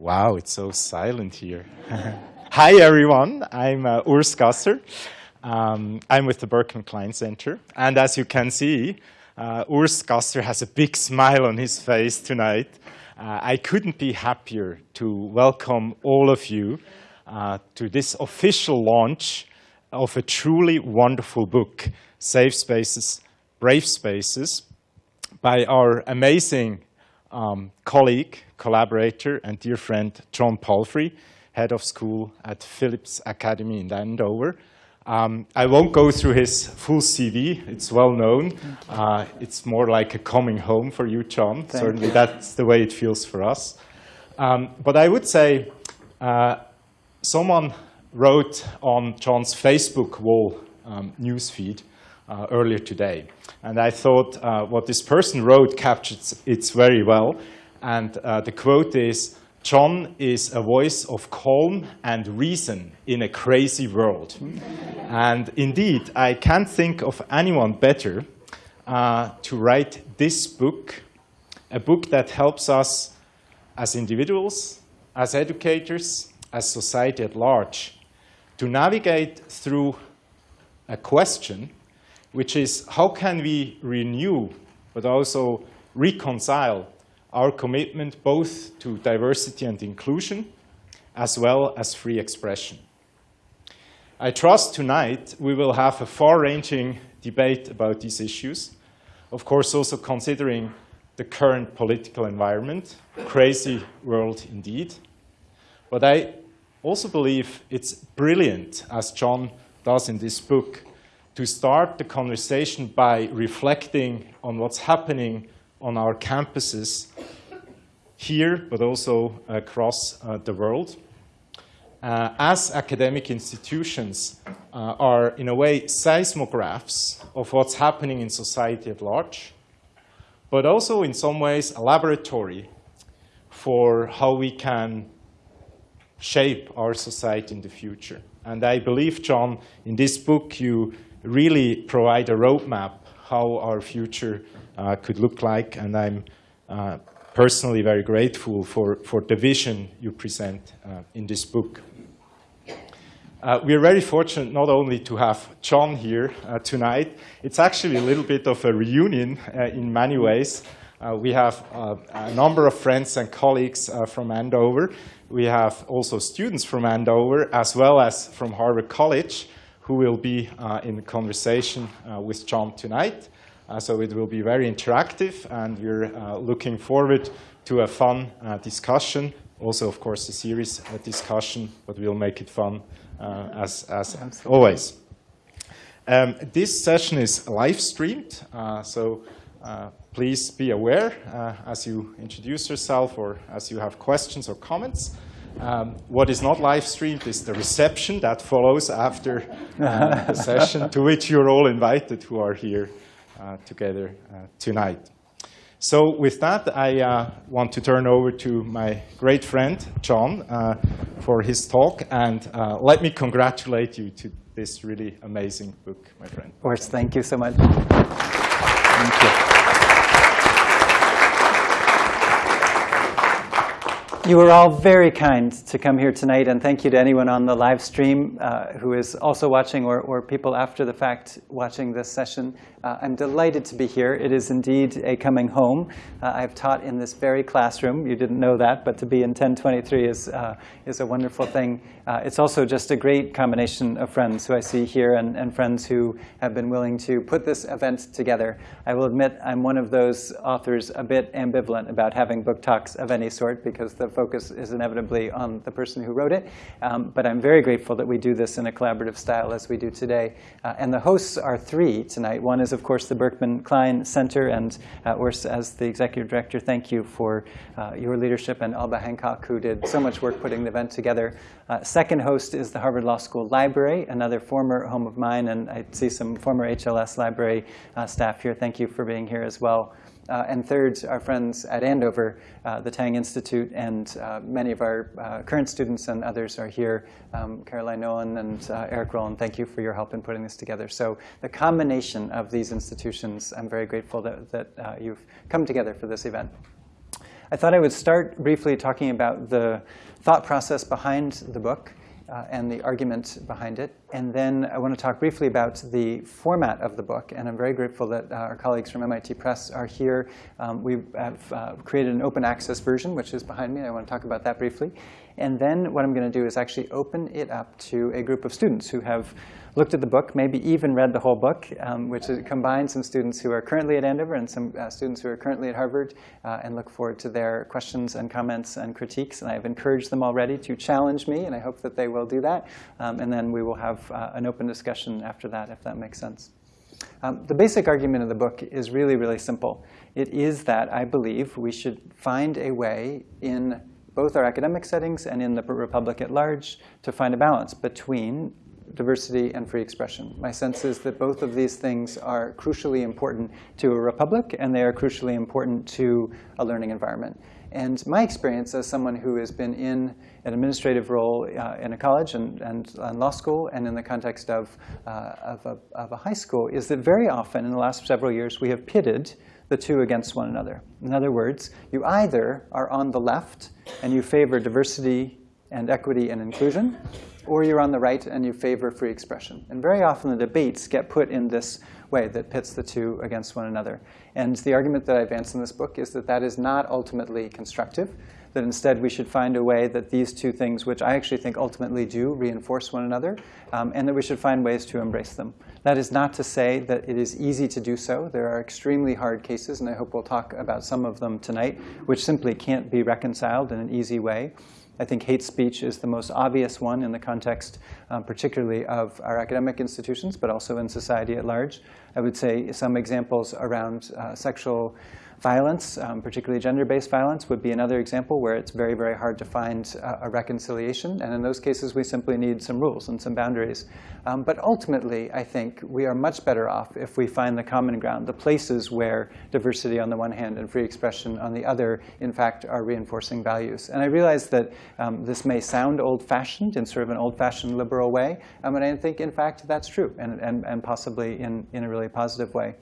Wow, it's so silent here. Hi, everyone. I'm uh, Urs Gasser. Um, I'm with the Berkman Klein Center. And as you can see, uh, Urs Gasser has a big smile on his face tonight. Uh, I couldn't be happier to welcome all of you uh, to this official launch of a truly wonderful book, Safe Spaces, Brave Spaces, by our amazing um, colleague, collaborator, and dear friend John Palfrey, head of school at Phillips Academy in Andover. Um, I won't go through his full CV. It's well known. Uh, it's more like a coming home for you, John. Thank Certainly, you. that's the way it feels for us. Um, but I would say uh, someone wrote on John's Facebook wall um, newsfeed uh, earlier today. And I thought uh, what this person wrote captures it very well. And uh, the quote is, John is a voice of calm and reason in a crazy world. and indeed, I can't think of anyone better uh, to write this book, a book that helps us as individuals, as educators, as society at large, to navigate through a question which is how can we renew but also reconcile our commitment both to diversity and inclusion as well as free expression. I trust tonight we will have a far-ranging debate about these issues, of course also considering the current political environment, crazy world indeed. But I also believe it's brilliant, as John does in this book, to start the conversation by reflecting on what's happening on our campuses here, but also across uh, the world. Uh, as academic institutions uh, are, in a way, seismographs of what's happening in society at large, but also in some ways a laboratory for how we can shape our society in the future. And I believe, John, in this book you really provide a roadmap how our future uh, could look like, and I'm uh, personally very grateful for, for the vision you present uh, in this book. Uh, we are very fortunate not only to have John here uh, tonight, it's actually a little bit of a reunion uh, in many ways. we have a number of friends and colleagues from Andover. We have also students from Andover, as well as from Harvard College, who will be uh, in conversation uh, with John tonight. Uh, so it will be very interactive, and we're looking forward to a fun discussion. Also, of course, a serious discussion, but we'll make it fun as, as always. Um, this session is live streamed, so uh, please be aware uh, as you introduce yourself or as you have questions or comments. Um, what is not live streamed is the reception that follows after uh, the session, to which you're all invited who are here uh, together uh, tonight. So with that, I uh, want to turn over to my great friend, John, uh, for his talk. And uh, let me congratulate you to this really amazing book, my friend. Of course, thank you so much. Thank you. You were all very kind to come here tonight, and thank you to anyone on the live stream uh, who is also watching or, or people after the fact watching this session. Uh, I'm delighted to be here. It is indeed a coming home. Uh, I've taught in this very classroom. You didn't know that, but to be in 1023 is, uh, is a wonderful thing. Uh, it's also just a great combination of friends who I see here and, and friends who have been willing to put this event together. I will admit I'm one of those authors a bit ambivalent about having book talks of any sort because the focus is inevitably on the person who wrote it. Um, but I'm very grateful that we do this in a collaborative style as we do today. Uh, and the hosts are three tonight. One is is, of course, the Berkman Klein Center. And uh, Urs, as the executive director, thank you for uh, your leadership and Alba Hancock, who did so much work putting the event together. Uh, second host is the Harvard Law School Library, another former home of mine. And I see some former HLS library uh, staff here. Thank you for being here as well. Uh, and third, our friends at Andover, uh, the Tang Institute, and uh, many of our current students and others are here. Um, Caroline Nolan and Eric Rowland, thank you for your help in putting this together. So the combination of these institutions, I'm very grateful that, that you've come together for this event. I thought I would start briefly talking about the thought process behind the book uh, and the argument behind it. And then I want to talk briefly about the format of the book. And I'm very grateful that uh, our colleagues from MIT Press are here. Um, we have uh, created an open access version, which is behind me. I want to talk about that briefly. And then what I'm going to do is actually open it up to a group of students who have looked at the book, maybe even read the whole book, um, which combines some students who are currently at Andover and some uh, students who are currently at Harvard, uh, and look forward to their questions and comments and critiques. And I've encouraged them already to challenge me, and I hope that they will do that. Um, and then we will have uh, an open discussion after that, if that makes sense. Um, the basic argument of the book is really, really simple. It is that I believe we should find a way in both our academic settings and in the Republic at large to find a balance between diversity and free expression. My sense is that both of these things are crucially important to a republic, and they are crucially important to a learning environment. And my experience as someone who has been in an administrative role uh, in a college and, and, and, law school and in the context of, uh, of, a, of a high school is that very often in the last several years we have pitted the two against one another. In other words, you either are on the left and you favor diversity and equity and inclusion, or you're on the right and you favor free expression. And very often the debates get put in this way that pits the two against one another. And the argument that I advance in this book is that that is not ultimately constructive, that instead we should find a way that these two things, which I actually think ultimately do reinforce one another, um, and that we should find ways to embrace them. That is not to say that it is easy to do so. There are extremely hard cases, and I hope we'll talk about some of them tonight, which simply can't be reconciled in an easy way. I think hate speech is the most obvious one in the context, um, particularly of our academic institutions, but also in society at large. I would say some examples around uh, sexual Violence, um, particularly gender-based violence, would be another example where it's very, very hard to find uh, a reconciliation. And in those cases, we simply need some rules and some boundaries. Um, but ultimately, I think we are much better off if we find the common ground, the places where diversity on the one hand and free expression on the other, in fact, are reinforcing values. And I realize that um, this may sound old-fashioned in sort of an old-fashioned liberal way, um, and I think, in fact, that's true, and, and, and possibly in, in a really positive way.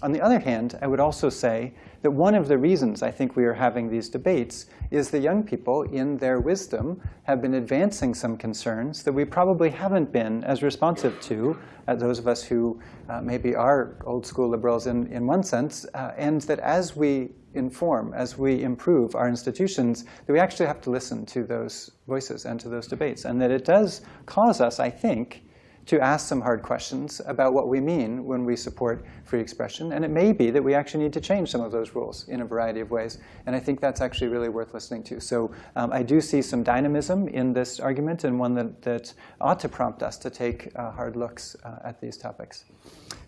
On the other hand, I would also say that one of the reasons I think we are having these debates is the young people, in their wisdom, have been advancing some concerns that we probably haven't been as responsive to as those of us who uh, maybe are old school liberals in, in one sense, uh, and that as we inform, as we improve our institutions, that we actually have to listen to those voices and to those debates. And that it does cause us, I think, to ask some hard questions about what we mean when we support free expression. And it may be that we actually need to change some of those rules in a variety of ways. And I think that's actually really worth listening to. So um, I do see some dynamism in this argument and one that, that ought to prompt us to take uh, hard looks uh, at these topics.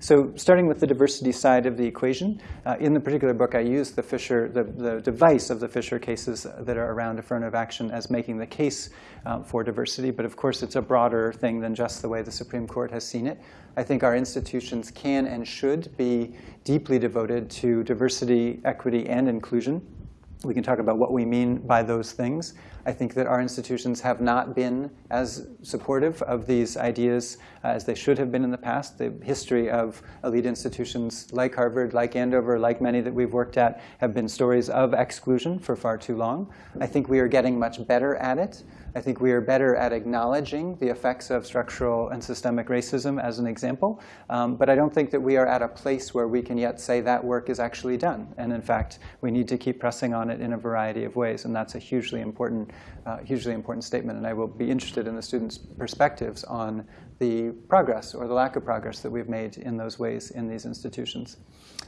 So starting with the diversity side of the equation, uh, in the particular book, I use the Fisher, the, the device of the Fisher cases that are around affirmative action as making the case um, for diversity. But of course, it's a broader thing than just the way the Supreme Court has seen it. I think our institutions can and should be deeply devoted to diversity, equity, and inclusion. We can talk about what we mean by those things. I think that our institutions have not been as supportive of these ideas uh, as they should have been in the past. The history of elite institutions like Harvard, like Andover, like many that we've worked at have been stories of exclusion for far too long. I think we are getting much better at it. I think we are better at acknowledging the effects of structural and systemic racism as an example. Um, but I don't think that we are at a place where we can yet say that work is actually done. And in fact, we need to keep pressing on it in a variety of ways. And that's a hugely important, uh, hugely important statement. And I will be interested in the students' perspectives on the progress or the lack of progress that we've made in those ways in these institutions.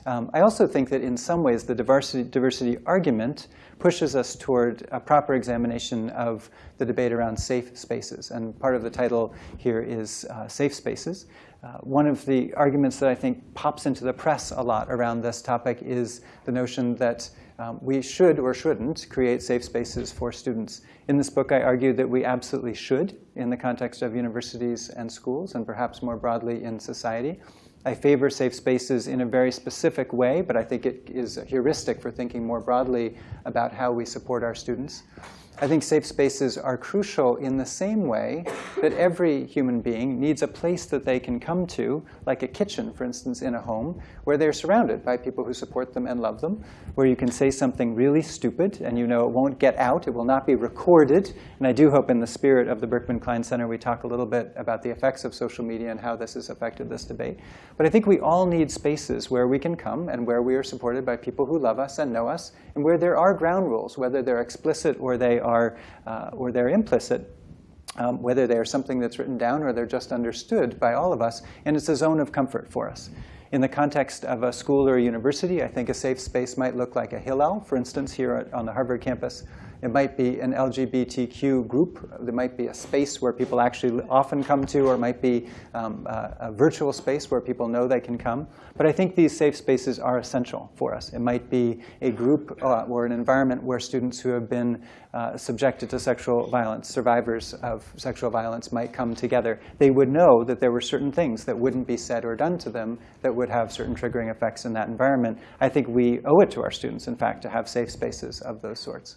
Um, I also think that in some ways the diversity, diversity argument pushes us toward a proper examination of the debate around safe spaces. And part of the title here is uh, Safe Spaces. Uh, one of the arguments that I think pops into the press a lot around this topic is the notion that um, we should or shouldn't create safe spaces for students. In this book, I argue that we absolutely should in the context of universities and schools, and perhaps more broadly in society. I favor safe spaces in a very specific way, but I think it is a heuristic for thinking more broadly about how we support our students. I think safe spaces are crucial in the same way that every human being needs a place that they can come to, like a kitchen, for instance, in a home, where they're surrounded by people who support them and love them, where you can say something really stupid and you know it won't get out, it will not be recorded. And I do hope in the spirit of the Berkman Klein Center we talk a little bit about the effects of social media and how this has affected this debate. But I think we all need spaces where we can come and where we are supported by people who love us and know us, and where there are ground rules, whether they're explicit or they are, uh, or they're implicit, um, whether they are something that's written down or they're just understood by all of us, and it's a zone of comfort for us. In the context of a school or a university, I think a safe space might look like a Hillel, for instance, here on the Harvard campus. It might be an LGBTQ group. There might be a space where people actually often come to, or it might be um, a, a, virtual space where people know they can come. But I think these safe spaces are essential for us. It might be a group uh, or an environment where students who have been uh, subjected to sexual violence, survivors of sexual violence, might come together. They would know that there were certain things that wouldn't be said or done to them that would have certain triggering effects in that environment. I think we owe it to our students, in fact, to have safe spaces of those sorts.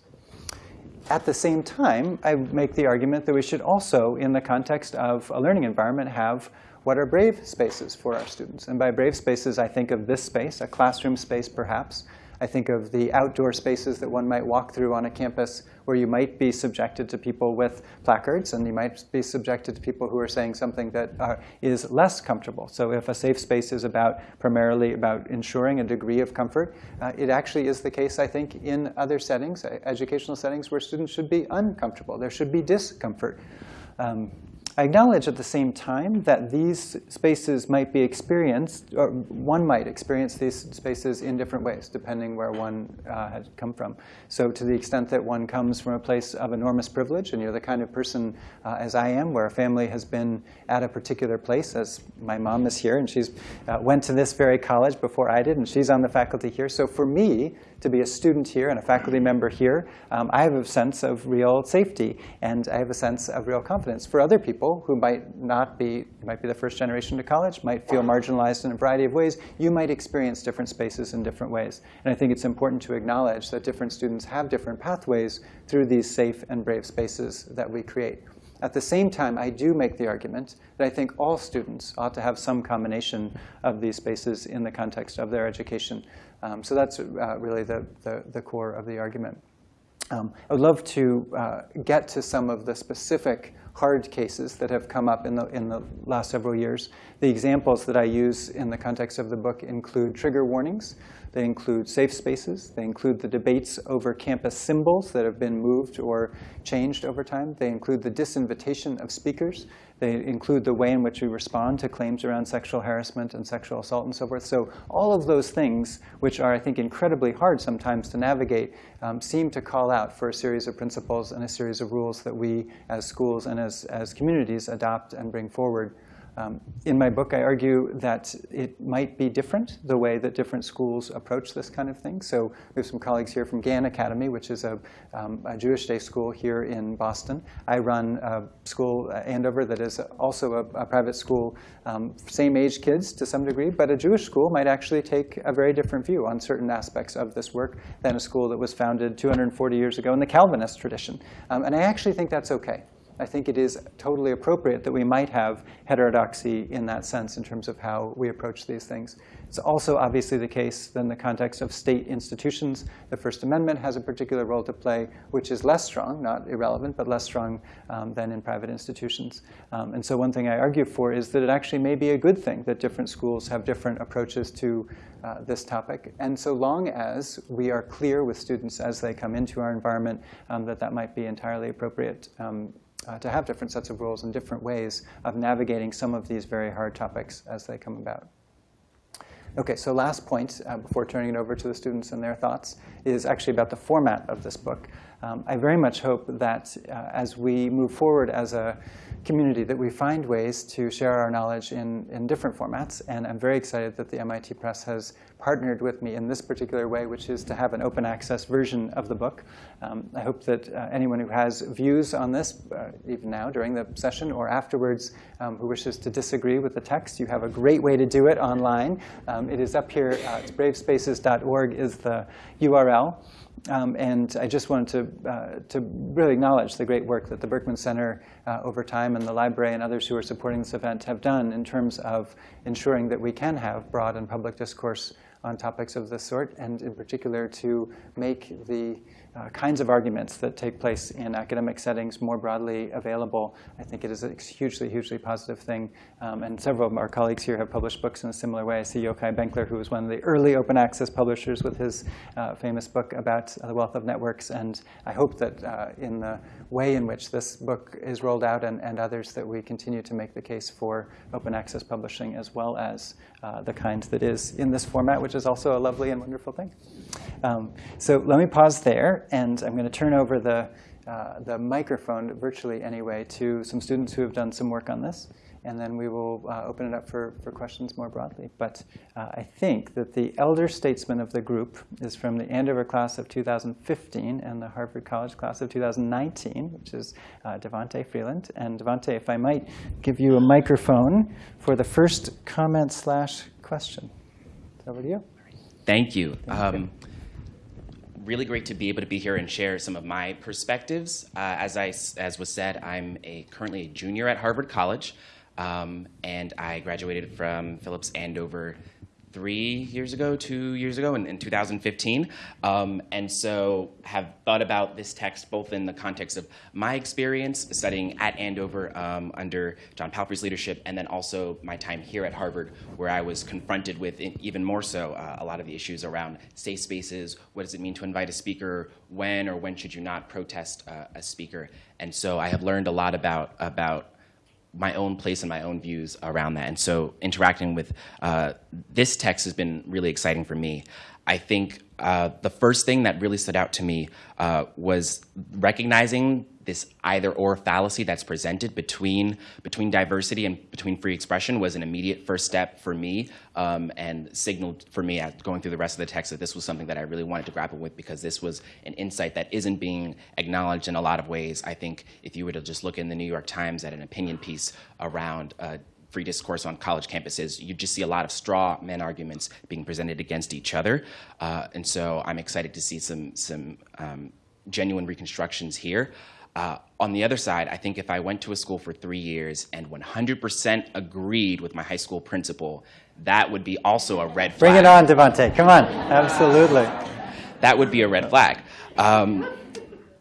At the same time, I make the argument that we should also, in the context of a learning environment, have what are brave spaces for our students. And by brave spaces, I think of this space, a classroom space perhaps, I think of the outdoor spaces that one might walk through on a campus where you might be subjected to people with placards, and you might be subjected to people who are saying something that is less comfortable. So if a safe space is about primarily about ensuring a degree of comfort, uh, it actually is the case, I think, in other settings, educational settings, where students should be uncomfortable. There should be discomfort. Um, I acknowledge at the same time that these spaces might be experienced, or one might experience these spaces in different ways, depending where one uh, has come from. So to the extent that one comes from a place of enormous privilege, and you're the kind of person, uh, as I am, where a family has been at a particular place, as my mom is here, and she's uh, went to this very college before I did, and she's on the faculty here. So for me, to be a student here and a faculty member here, um, I have a sense of real safety, and I have a sense of real confidence. For other people who might not be, might be the first generation to college, might feel marginalized in a variety of ways, you might experience different spaces in different ways. And I think it's important to acknowledge that different students have different pathways through these safe and brave spaces that we create. At the same time, I do make the argument that I think all students ought to have some combination of these spaces in the context of their education. Um, so that's uh, really the, the, the, core of the argument. Um, I would love to uh, get to some of the specific hard cases that have come up in the, in the last several years. The examples that I use in the context of the book include trigger warnings. They include safe spaces. They include the debates over campus symbols that have been moved or changed over time. They include the disinvitation of speakers. They include the way in which we respond to claims around sexual harassment and sexual assault and so forth. So all of those things, which are, I think, incredibly hard sometimes to navigate, um, seem to call out for a series of principles and a series of rules that we as schools and as, as communities adopt and bring forward um, in my book, I argue that it might be different, the way that different schools approach this kind of thing. So we have some colleagues here from Gann Academy, which is a, um, a Jewish day school here in Boston. I run a school, uh, Andover, that is also a, a private school, um, same age kids to some degree, but a Jewish school might actually take a very different view on certain aspects of this work than a school that was founded 240 years ago in the Calvinist tradition. Um, and I actually think that's okay. I think it is totally appropriate that we might have heterodoxy in that sense in terms of how we approach these things. It's also obviously the case in the context of state institutions. The First Amendment has a particular role to play, which is less strong, not irrelevant, but less strong um, than in private institutions. Um, and so one thing I argue for is that it actually may be a good thing that different schools have different approaches to uh, this topic. And so long as we are clear with students as they come into our environment um, that that might be entirely appropriate um, uh, to have different sets of rules and different ways of navigating some of these very hard topics as they come about. Okay, so last point uh, before turning it over to the students and their thoughts is actually about the format of this book. Um, I very much hope that uh, as we move forward as a community that we find ways to share our knowledge in, in different formats. And I'm very excited that the MIT Press has partnered with me in this particular way, which is to have an open access version of the book. Um, I hope that uh, anyone who has views on this, uh, even now during the session or afterwards, um, who wishes to disagree with the text, you have a great way to do it online. Um, it is up here. Uh, it's bravespaces.org is the URL. Um, and I just wanted to, uh, to really acknowledge the great work that the Berkman Center uh, over time and the library and others who are supporting this event have done in terms of ensuring that we can have broad and public discourse on topics of this sort, and in particular to make the uh, kinds of arguments that take place in academic settings more broadly available. I think it is a hugely, hugely positive thing. Um, and several of our colleagues here have published books in a similar way. I see Yochai Benkler, who was one of the early open access publishers with his uh, famous book about the wealth of networks. And I hope that uh, in the way in which this book is rolled out and, and others that we continue to make the case for open access publishing as well as uh, the kind that is in this format, which is also a lovely and wonderful thing. Um, so let me pause there, and I'm going to turn over the, uh, the microphone, virtually anyway, to some students who have done some work on this and then we will uh, open it up for, for questions more broadly. But uh, I think that the elder statesman of the group is from the Andover class of 2015 and the Harvard College class of 2019, which is uh, Devonte Freeland. And Devonte, if I might give you a microphone for the first comment slash question. Over to you. Thank you. Thank um, you really great to be able to be here and share some of my perspectives. Uh, as I, as was said, I'm a, currently a junior at Harvard College. Um, and I graduated from Phillips Andover three years ago, two years ago, in, in 2015. Um, and so have thought about this text both in the context of my experience studying at Andover um, under John Palfrey's leadership, and then also my time here at Harvard, where I was confronted with, even more so, uh, a lot of the issues around safe spaces, what does it mean to invite a speaker, when or when should you not protest uh, a speaker. And so I have learned a lot about, about my own place and my own views around that. And so interacting with uh, this text has been really exciting for me. I think uh, the first thing that really stood out to me uh, was recognizing this either or fallacy that's presented between between diversity and between free expression was an immediate first step for me um, and signaled for me going through the rest of the text that this was something that I really wanted to grapple with because this was an insight that isn't being acknowledged in a lot of ways. I think if you were to just look in the New York Times at an opinion piece around uh, free discourse on college campuses, you just see a lot of straw man arguments being presented against each other. Uh, and so I'm excited to see some, some um, genuine reconstructions here. Uh, on the other side, I think if I went to a school for three years and 100% agreed with my high school principal, that would be also a red flag. Bring it on, Devonte. Come on. Absolutely. That would be a red flag. Um,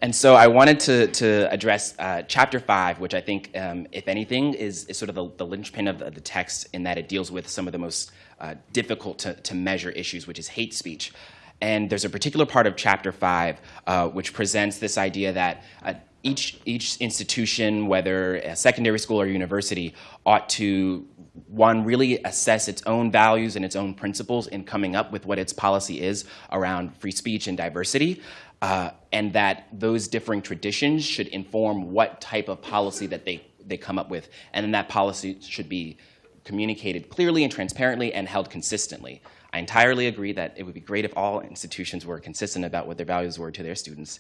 and so I wanted to, to address uh, chapter five, which I think, um, if anything, is, is sort of the, the linchpin of the, the, text in that it deals with some of the most uh, difficult to, to measure issues, which is hate speech. And there's a particular part of chapter five uh, which presents this idea that uh, each, each institution, whether a secondary school or university, ought to one, really assess its own values and its own principles in coming up with what its policy is around free speech and diversity uh, and that those differing traditions should inform what type of policy that they, they come up with. And then that policy should be communicated clearly and transparently and held consistently. I entirely agree that it would be great if all institutions were consistent about what their values were to their students.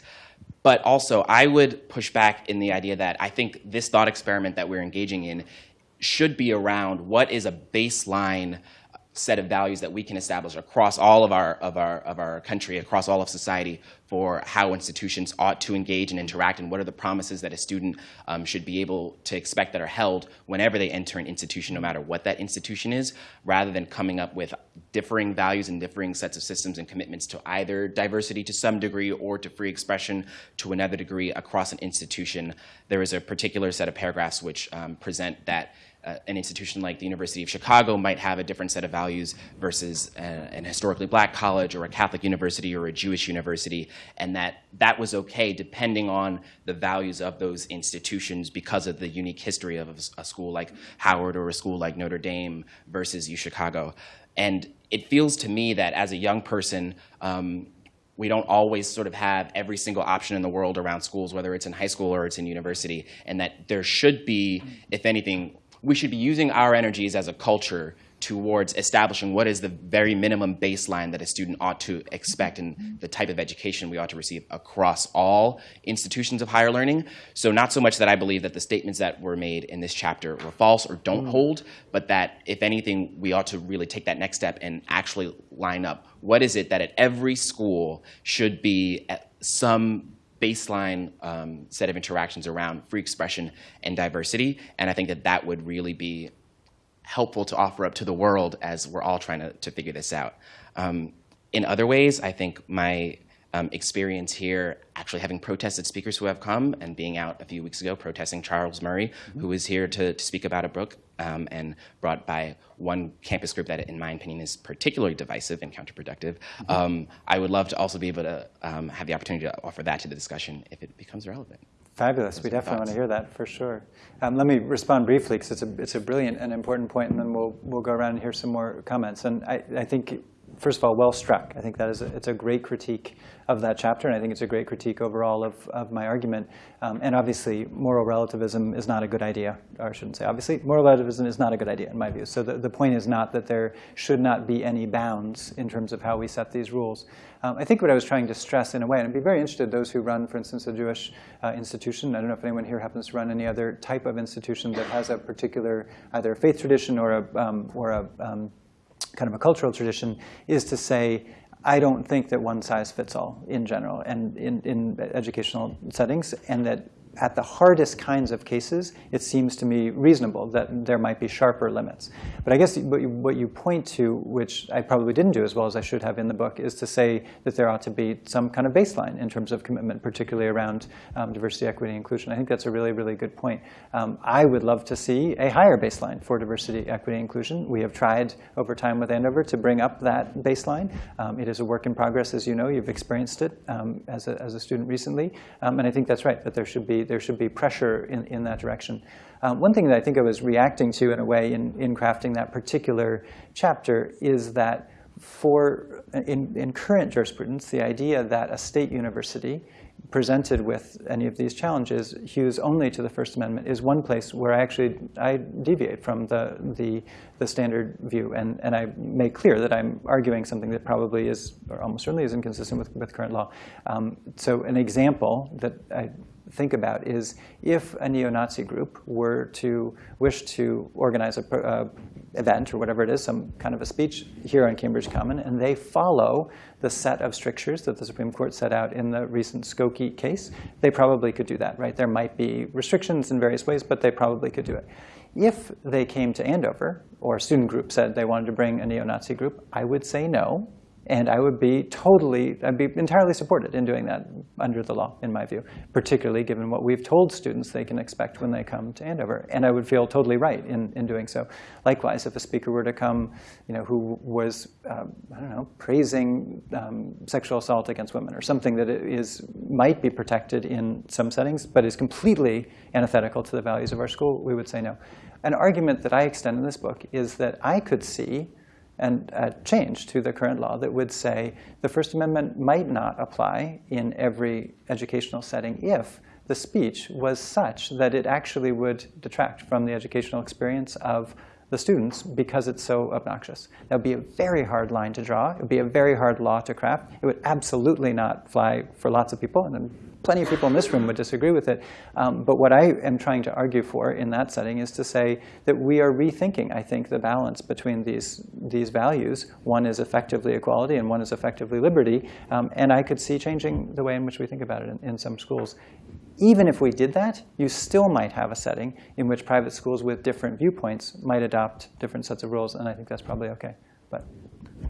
But also, I would push back in the idea that I think this thought experiment that we're engaging in should be around what is a baseline set of values that we can establish across all of our, of our, of our country, across all of society for how institutions ought to engage and interact and what are the promises that a student um, should be able to expect that are held whenever they enter an institution, no matter what that institution is, rather than coming up with differing values and differing sets of systems and commitments to either diversity to some degree or to free expression to another degree across an institution. There is a particular set of paragraphs which um, present that uh, an institution like the University of Chicago might have a different set of values versus a, an historically black college or a Catholic university or a Jewish university, and that that was okay depending on the values of those institutions because of the unique history of a, a school like Howard or a school like Notre Dame versus U Chicago. And it feels to me that as a young person, um, we don't always sort of have every single option in the world around schools, whether it's in high school or it's in university, and that there should be, if anything, we should be using our energies as a culture towards establishing what is the very minimum baseline that a student ought to expect and the type of education we ought to receive across all institutions of higher learning. So not so much that I believe that the statements that were made in this chapter were false or don't hold, but that if anything, we ought to really take that next step and actually line up what is it that at every school should be some baseline um, set of interactions around free expression and diversity. And I think that that would really be helpful to offer up to the world as we're all trying to, to figure this out. Um, in other ways, I think my um, experience here, actually having protested speakers who have come and being out a few weeks ago protesting Charles Murray, mm-hmm. who was here to, to, speak about a book um, and brought by one campus group that, in my opinion, is particularly divisive and counterproductive. Mm-hmm. Um, I would love to also be able to um, have the opportunity to offer that to the discussion if it becomes relevant. Fabulous. Those we definitely want to hear that for sure. Um, let me respond briefly because it's a, it's a brilliant and important point, and then we'll, we'll go around and hear some more comments. And I, I think first of all, well struck. I think that is a, it's a great critique of that chapter, and I think it's a great critique overall of, of my argument. Um, and obviously, moral relativism is not a good idea, or I shouldn't say obviously, moral relativism is not a good idea in my view. So the, the point is not that there should not be any bounds in terms of how we set these rules. Um, I think what I was trying to stress in a way, and I'd be very interested, those who run, for instance, a Jewish uh, institution, I don't know if anyone here happens to run any other type of institution that has a particular either faith tradition or a, um, or a um, kind of a cultural tradition is to say, I don't think that one size fits all in general and in, in educational settings, and that at the hardest kinds of cases, it seems to me reasonable that there might be sharper limits. But I guess what you, what you, point to, which I probably didn't do as well as I should have in the book, is to say that there ought to be some kind of baseline in terms of commitment, particularly around um, diversity, equity, inclusion. I think that's a really, really good point. Um, I would love to see a higher baseline for diversity, equity, inclusion. We have tried over time with Andover to bring up that baseline. Um, it is a work in progress, as you know. You've experienced it um, as, a, as a student recently. Um, and I think that's right, that there should be there should be pressure in, in that direction. Um, one thing that I think I was reacting to in a way in, in crafting that particular chapter is that for in, in current jurisprudence, the idea that a state university presented with any of these challenges hews only to the First Amendment is one place where I actually I deviate from the the, the standard view, and, and I make clear that I'm arguing something that probably is, or almost certainly is inconsistent with, with current law. Um, so an example that I think about is if a neo-Nazi group were to wish to organize a uh, event or whatever it is, some kind of a speech here on Cambridge Common, and they follow the set of strictures that the Supreme Court set out in the recent Skokie case, they probably could do that, right? There might be restrictions in various ways, but they probably could do it. If they came to Andover, or a student group said they wanted to bring a neo-Nazi group, I would say no, and I would be totally, I'd be entirely supported in doing that under the law, in my view, particularly given what we've told students they can expect when they come to Andover. And I would feel totally right in, in doing so. Likewise, if a speaker were to come you know, who was, um, I don't know, praising um, sexual assault against women or something that is, might be protected in some settings, but is completely antithetical to the values of our school, we would say no. An argument that I extend in this book is that I could see and a change to the current law that would say the First Amendment might not apply in every educational setting if the speech was such that it actually would detract from the educational experience of the students because it's so obnoxious. That would be a very hard line to draw. It would be a very hard law to craft. It would absolutely not fly for lots of people, and plenty of people in this room would disagree with it. Um, but what I am trying to argue for in that setting is to say that we are rethinking, I think, the balance between these, these values. One is effectively equality, and one is effectively liberty. Um, and I could see changing the way in which we think about it in, in some schools even if we did that, you still might have a setting in which private schools with different viewpoints might adopt different sets of rules, and I think that's probably OK. But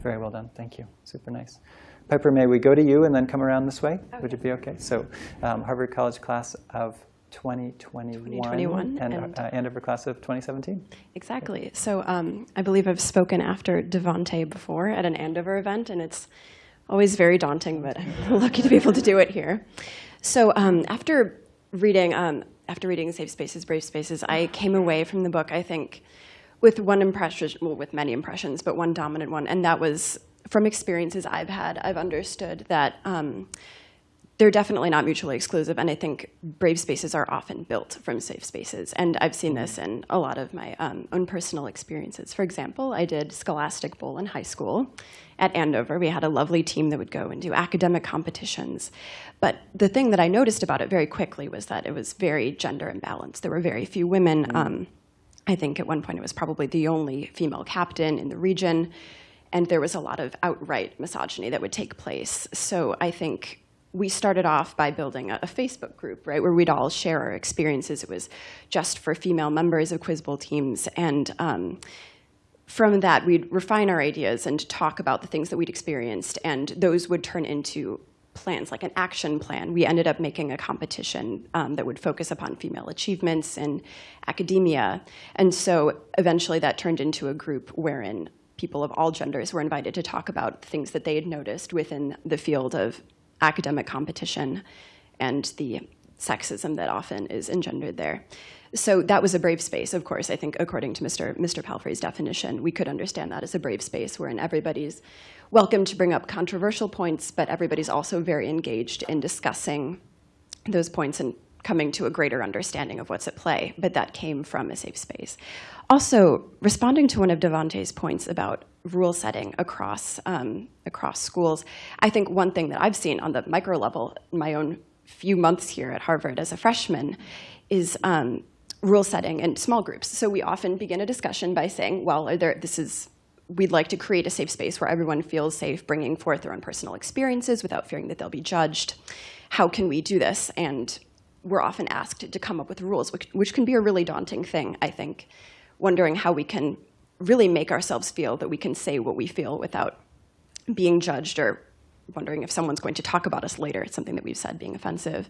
very well done. Thank you. Super nice. Piper, may we go to you and then come around this way? Okay. Would it be OK? So um, Harvard College class of 2021, 2021 and, and uh, Andover class of 2017. Exactly. So um, I believe I've spoken after Devonte before at an Andover event, and it's always very daunting, but I'm lucky to be able to do it here. So um, after reading, um, after reading Safe Spaces, Brave Spaces, I came away from the book, I think, with one impression, well, with many impressions, but one dominant one, and that was from experiences I've had, I've understood that um, they're definitely not mutually exclusive, and I think brave spaces are often built from safe spaces. And I've seen this in a lot of my um, own personal experiences. For example, I did Scholastic Bowl in high school at Andover. We had a lovely team that would go and do academic competitions. But the thing that I noticed about it very quickly was that it was very gender imbalanced. There were very few women. Um, I think at one point it was probably the only female captain in the region. And there was a lot of outright misogyny that would take place. So I think we started off by building a, a, Facebook group, right, where we'd all share our experiences. It was just for female members of Quiz Bowl teams. And um, from that, we'd refine our ideas and talk about the things that we'd experienced. And those would turn into plans, like an action plan. We ended up making a competition um, that would focus upon female achievements in academia. And so eventually that turned into a group wherein people of all genders were invited to talk about things that they had noticed within the field of academic competition and the sexism that often is engendered there. So that was a brave space, of course. I think according to Mr. Mr. Palfrey's definition, we could understand that as a brave space wherein everybody's welcome to bring up controversial points, but everybody's also very engaged in discussing those points and coming to a greater understanding of what's at play, but that came from a safe space. Also, responding to one of Devonte's points about rule setting across, um, across schools, I think one thing that I've seen on the micro level in my own few months here at Harvard as a freshman is um, rule setting in small groups. So we often begin a discussion by saying, well, are there, this is, we'd like to create a safe space where everyone feels safe bringing forth their own personal experiences without fearing that they'll be judged. How can we do this? And we're often asked to come up with rules, which, which can be a really daunting thing, I think, wondering how we can really make ourselves feel that we can say what we feel without being judged or wondering if someone's going to talk about us later. It's something that we've said being offensive.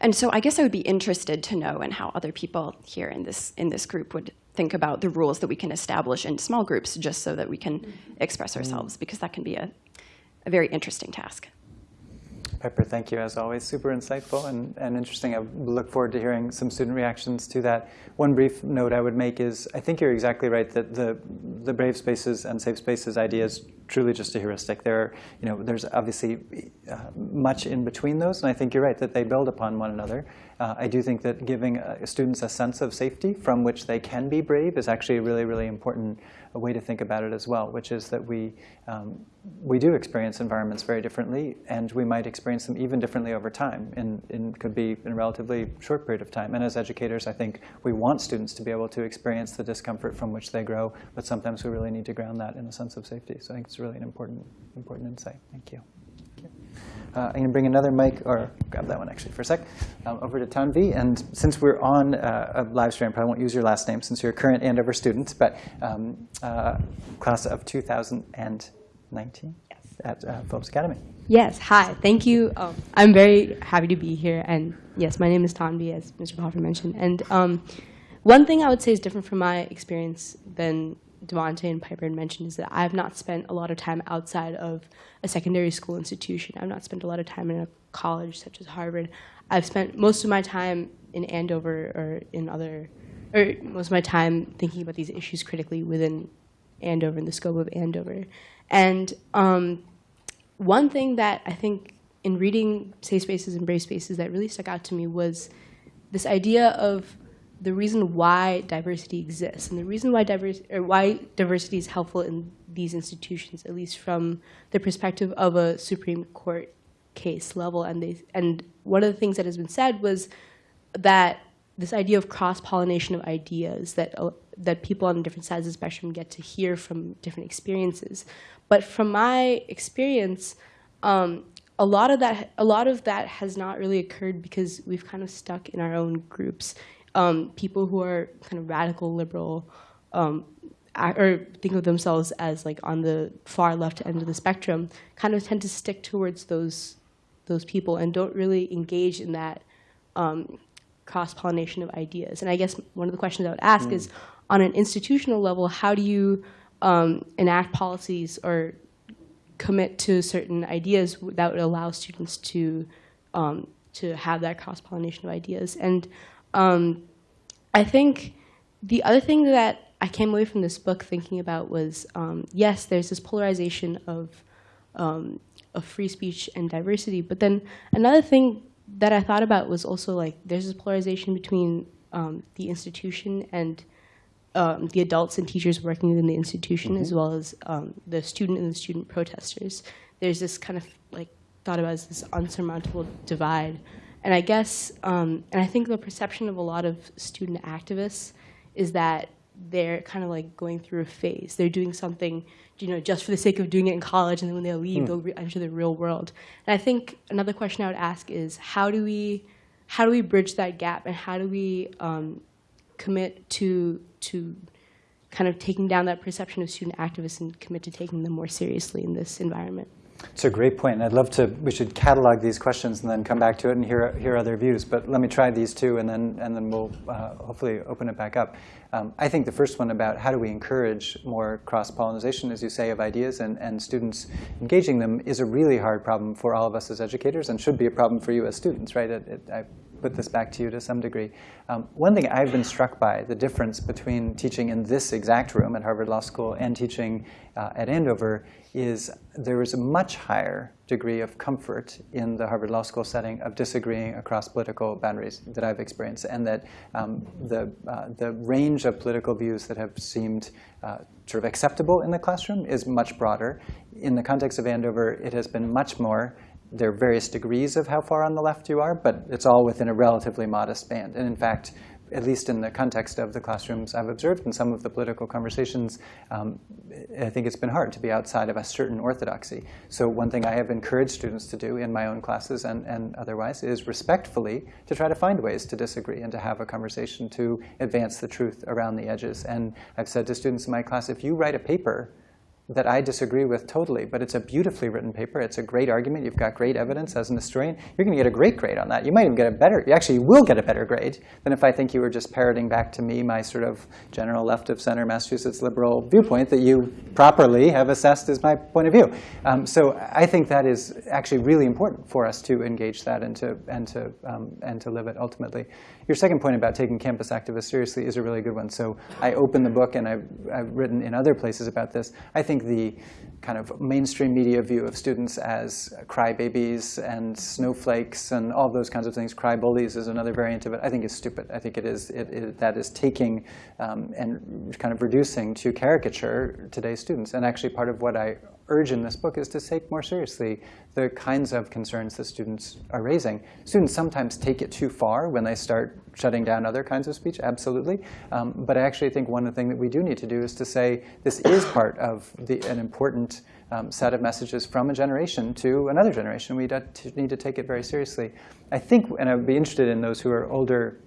And so I guess I would be interested to know and how other people here in this, in this group would think about the rules that we can establish in small groups just so that we can mm-hmm. express mm. ourselves, because that can be a, a very interesting task. Piper, thank you as always. Super insightful and, and interesting. I look forward to hearing some student reactions to that. One brief note I would make is I think you're exactly right that the, the brave spaces and safe spaces idea is truly just a heuristic. There are, you know, there's obviously uh, much in between those, and I think you're right that they build upon one another. Uh, I do think that giving uh, students a sense of safety from which they can be brave is actually a really, really important way to think about it as well, which is that we, um, we do experience environments very differently, and we might experience them even differently over time, and, and could be in a relatively short period of time. And as educators, I think we want students to be able to experience the discomfort from which they grow, but sometimes we really need to ground that in a sense of safety. So I think it's really an important, important insight. Thank you. Uh, I'm going to bring another mic, or grab that one actually for a sec, um, over to Tanvi. And since we're on uh, a live stream, I probably won't use your last name since you're a current Andover student, but um, uh, class of 2019 yes. at uh, Phillips Academy. Yes, hi, thank you. Um, I'm very happy to be here. And yes, my name is Tanvi, as Mr. Palfrey mentioned. And um, one thing I would say is different from my experience than Devonte and Piper had mentioned is that I have not spent a lot of time outside of a secondary school institution. I've not spent a lot of time in a college such as Harvard. I've spent most of my time in Andover or in other, or most of my time thinking about these issues critically within Andover and the scope of Andover. And um, one thing that I think in reading Safe Spaces and Brave Spaces that really stuck out to me was this idea of the reason why diversity exists and the reason why, why diversity is helpful in these institutions, at least from the perspective of a Supreme Court case level. And, they, and one of the things that has been said was that this idea of cross-pollination of ideas, that, uh, that people on different sides of the spectrum get to hear from different experiences. But from my experience, um, a lot of that a lot of that has not really occurred because we've kind of stuck in our own groups um, people who are kind of radical liberal um, or think of themselves as like on the far left end of the spectrum kind of tend to stick towards those those people and don't really engage in that um, cross-pollination of ideas. And I guess one of the questions I would ask mm. is, on an institutional level, how do you um, enact policies or commit to certain ideas that would allow students to um, to have that cross-pollination of ideas? And um, I think the other thing that I came away from this book thinking about was, um, yes, there's this polarization of um, of free speech and diversity. But then another thing that I thought about was also like there's this polarization between um, the institution and um, the adults and teachers working within the institution, as well as um, the student and the student protesters. There's this kind of like thought about as this unsurmountable divide, and I guess, um, and I think the perception of a lot of student activists is that they're kind of like going through a phase. They're doing something, you know, just for the sake of doing it in college, and then when they leave, they'll re- enter the real world. And I think another question I would ask is, how do we, how do we bridge that gap, and how do we um, commit to to kind of taking down that perception of student activists and commit to taking them more seriously in this environment? It's a great point, and I'd love to. We should catalog these questions and then come back to it and hear hear other views. But let me try these two, and then and then we'll uh, hopefully open it back up. Um, I think the first one about how do we encourage more cross pollination, as you say, of ideas and and students engaging them is a really hard problem for all of us as educators, and should be a problem for you as students, right? It, it, I put this back to you to some degree. Um, one thing I've been struck by, the difference between teaching in this exact room at Harvard Law School and teaching uh, at Andover, is there is a much higher degree of comfort in the Harvard Law School setting of disagreeing across political boundaries that I've experienced, and that um, the, uh, the range of political views that have seemed uh, sort of acceptable in the classroom is much broader. In the context of Andover, it has been much more there are various degrees of how far on the left you are, but it's all within a relatively modest band. And in fact, at least in the context of the classrooms I've observed in some of the political conversations, um, I think it's been hard to be outside of a certain orthodoxy. So one thing I have encouraged students to do in my own classes and, and otherwise is respectfully to try to find ways to disagree and to have a conversation to advance the truth around the edges. And I've said to students in my class, if you write a paper that I disagree with totally, but it's a beautifully written paper. It's a great argument. You've got great evidence as an historian. You're going to get a great grade on that. You might even get a better, you actually will get a better grade than if I think you were just parroting back to me my sort of general left of center Massachusetts liberal viewpoint that you properly have assessed as my point of view. Um, so I think that is actually really important for us to engage that and to, and to, um, and to live it ultimately. Your second point about taking campus activists seriously is a really good one. So I open the book, and I've, I've written in other places about this. I think the kind of mainstream media view of students as crybabies and snowflakes and all those kinds of things, cry bullies is another variant of it, I think is stupid. I think it is, it, it, that is taking um, and kind of reducing to caricature today's students. And actually part of what I urge in this book is to take more seriously the kinds of concerns that students are raising. Students sometimes take it too far when they start shutting down other kinds of speech, absolutely. Um, but I actually think one thing that we do need to do is to say this is part of the, an important um, set of messages from a generation to another generation. We need to take it very seriously. I think, and I would be interested in those who are older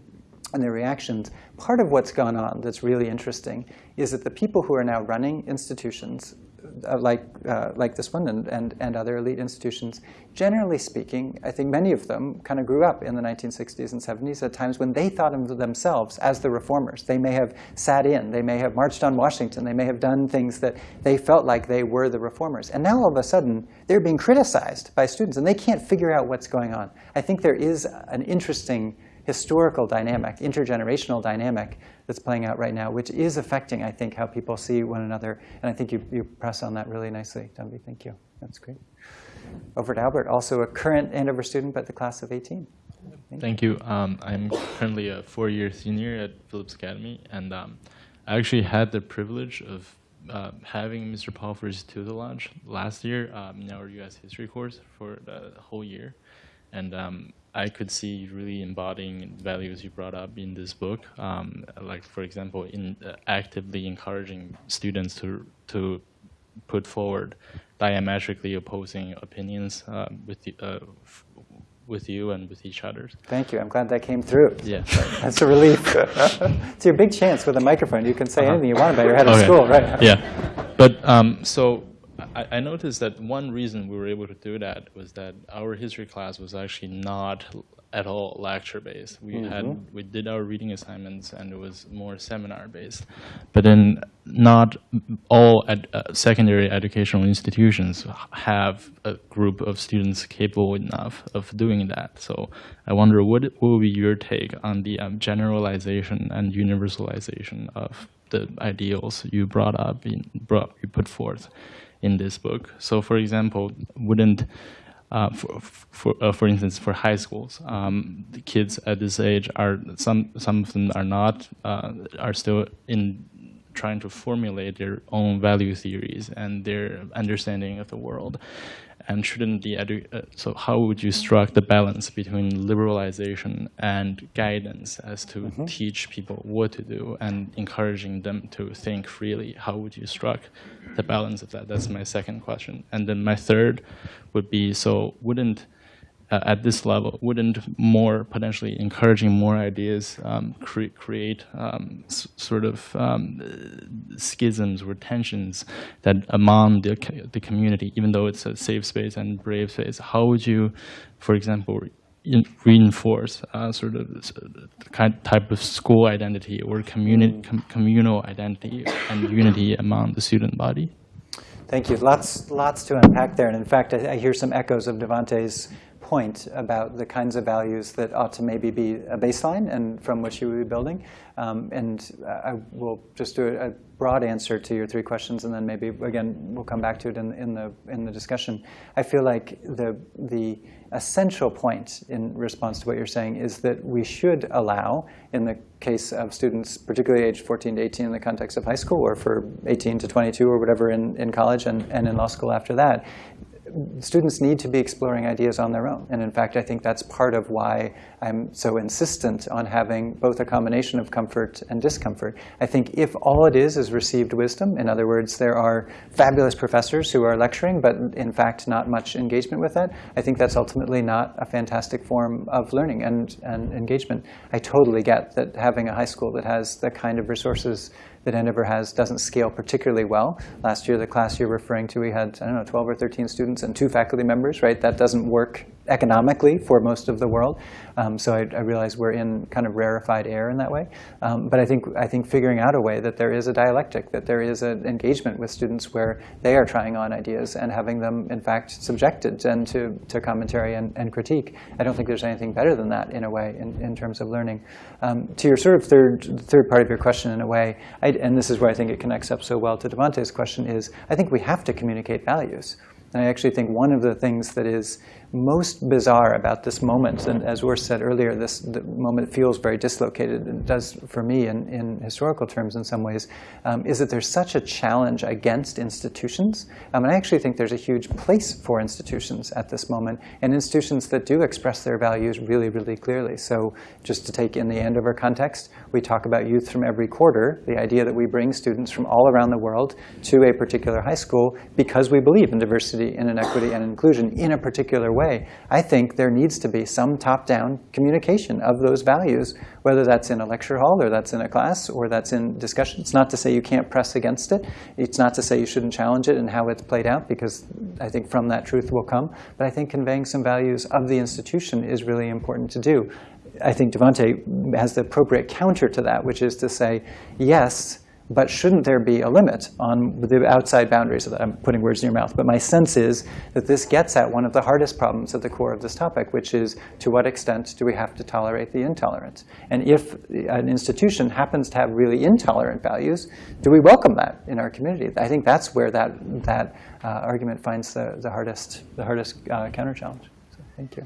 and their reactions, part of what's gone on that's really interesting is that the people who are now running institutions uh, like, uh, like this one and, and, and other elite institutions, generally speaking, I think many of them kind of grew up in the 1960s and 70s at times when they thought of themselves as the reformers. They may have sat in, they may have marched on Washington, they may have done things that they felt like they were the reformers. And now all of a sudden, they're being criticized by students and they can't figure out what's going on. I think there is an interesting historical dynamic, intergenerational dynamic that's playing out right now, which is affecting, I think, how people see one another. And I think you, you press on that really nicely, Tanvi. Thank you. That's great. Over to Albert, also a current Andover student, but the class of 18. Thank, Thank you. Um, I'm currently a four-year senior at Phillips Academy, and um, I actually had the privilege of uh, having Mr. Palfrey's tutelage last year um, in our U.S. history course for the whole year. And um, I could see really embodying values you brought up in this book, um, like for example, in uh, actively encouraging students to to put forward diametrically opposing opinions uh, with the, uh, with you and with each other. Thank you. I'm glad that came through. Yeah. That's a relief. it's your big chance with a microphone. You can say -huh. anything you want about your head okay. of school, right? Yeah. But um, so I, I, noticed that one reason we were able to do that was that our history class was actually not at all lecture based. We mm -hmm. had we did our reading assignments and it was more seminar based, but then not all ed, uh, secondary educational institutions have a group of students capable enough of doing that. So I wonder what, what will be your take on the um, generalization and universalization of the ideals you brought up, in, brought, you put forth in this book. So, for example, wouldn't uh, for, for, uh, for instance, for high schools, um, the kids at this age are some some of them are not uh, are still in trying to formulate their own value theories and their understanding of the world. And shouldn't the edu uh, so how would you strike the balance between liberalization and guidance as to teach people what to do and encouraging them to think freely? How would you strike the balance of that? That's my second question. And then my third would be, so wouldn't uh, at this level, wouldn't more potentially encouraging more ideas um, cre create um, s- sort of um, schisms or tensions that among the, co- the community, even though it's a safe space and brave space? How would you, for example, in reinforce uh, sort of kind type of school identity or communi- com- communal identity and unity among the student body? Thank you. Lots, lots to unpack there. And in fact, I, I hear some echoes of Devante's point about the kinds of values that ought to maybe be a baseline and from which you would be building. Um, and I will just do a, broad answer to your three questions, and then maybe again we'll come back to it in, in the in the discussion. I feel like the the essential point in response to what you're saying is that we should allow, in the case of students, particularly aged 14 to 18 in the context of high school, or for 18 to 22 or whatever in, in college and, and in law school after that, students need to be exploring ideas on their own. And in fact, I think that's part of why I'm so insistent on having both a combination of comfort and discomfort. I think if all it is is received wisdom, in other words, there are fabulous professors who are lecturing, but in fact not much engagement with that, I think that's ultimately not a fantastic form of learning and, and engagement. I totally get that having a high school that has the kind of resources that Andover has doesn't scale particularly well. Last year, the class you're referring to, we had, I don't know, 12 or 13 students and two faculty members, right? That doesn't work economically for most of the world. Um, so I, I, realize we're in kind of rarefied air in that way. Um, but I think, I think figuring out a way that there is a dialectic, that there is an engagement with students where they are trying on ideas and having them, in fact, subjected and to, to commentary and, and critique. I don't think there's anything better than that in a way in, in terms of learning. Um, to your sort of third, third part of your question in a way, I, and this is where I think it connects up so well to Devante's question is, I think we have to communicate values. And I actually think one of the things that is most bizarre about this moment, and as Urs said earlier, this moment feels very dislocated, it does for me in, in historical terms in some ways, um, is that there's such a challenge against institutions. Um, and I actually think there's a huge place for institutions at this moment, and institutions that do express their values really, really clearly. So just to take in the Andover context, we talk about youth from every quarter, the idea that we bring students from all around the world to a particular high school because we believe in diversity and inequity and inclusion in a particular way. I think there needs to be some top-down communication of those values, whether that's in a lecture hall or that's in a class or that's in discussion. It's not to say you can't press against it. It's not to say you shouldn't challenge it and how it's played out, because I think from that truth will come. But I think conveying some values of the institution is really important to do. I think Devante has the appropriate counter to that, which is to say, yes, but shouldn't there be a limit on the outside boundaries of that? I'm putting words in your mouth. But my sense is that this gets at one of the hardest problems at the core of this topic, which is to what extent do we have to tolerate the intolerant? And if an institution happens to have really intolerant values, do we welcome that in our community? I think that's where that, that uh, argument finds the, the hardest, the hardest uh, counter challenge. So thank you.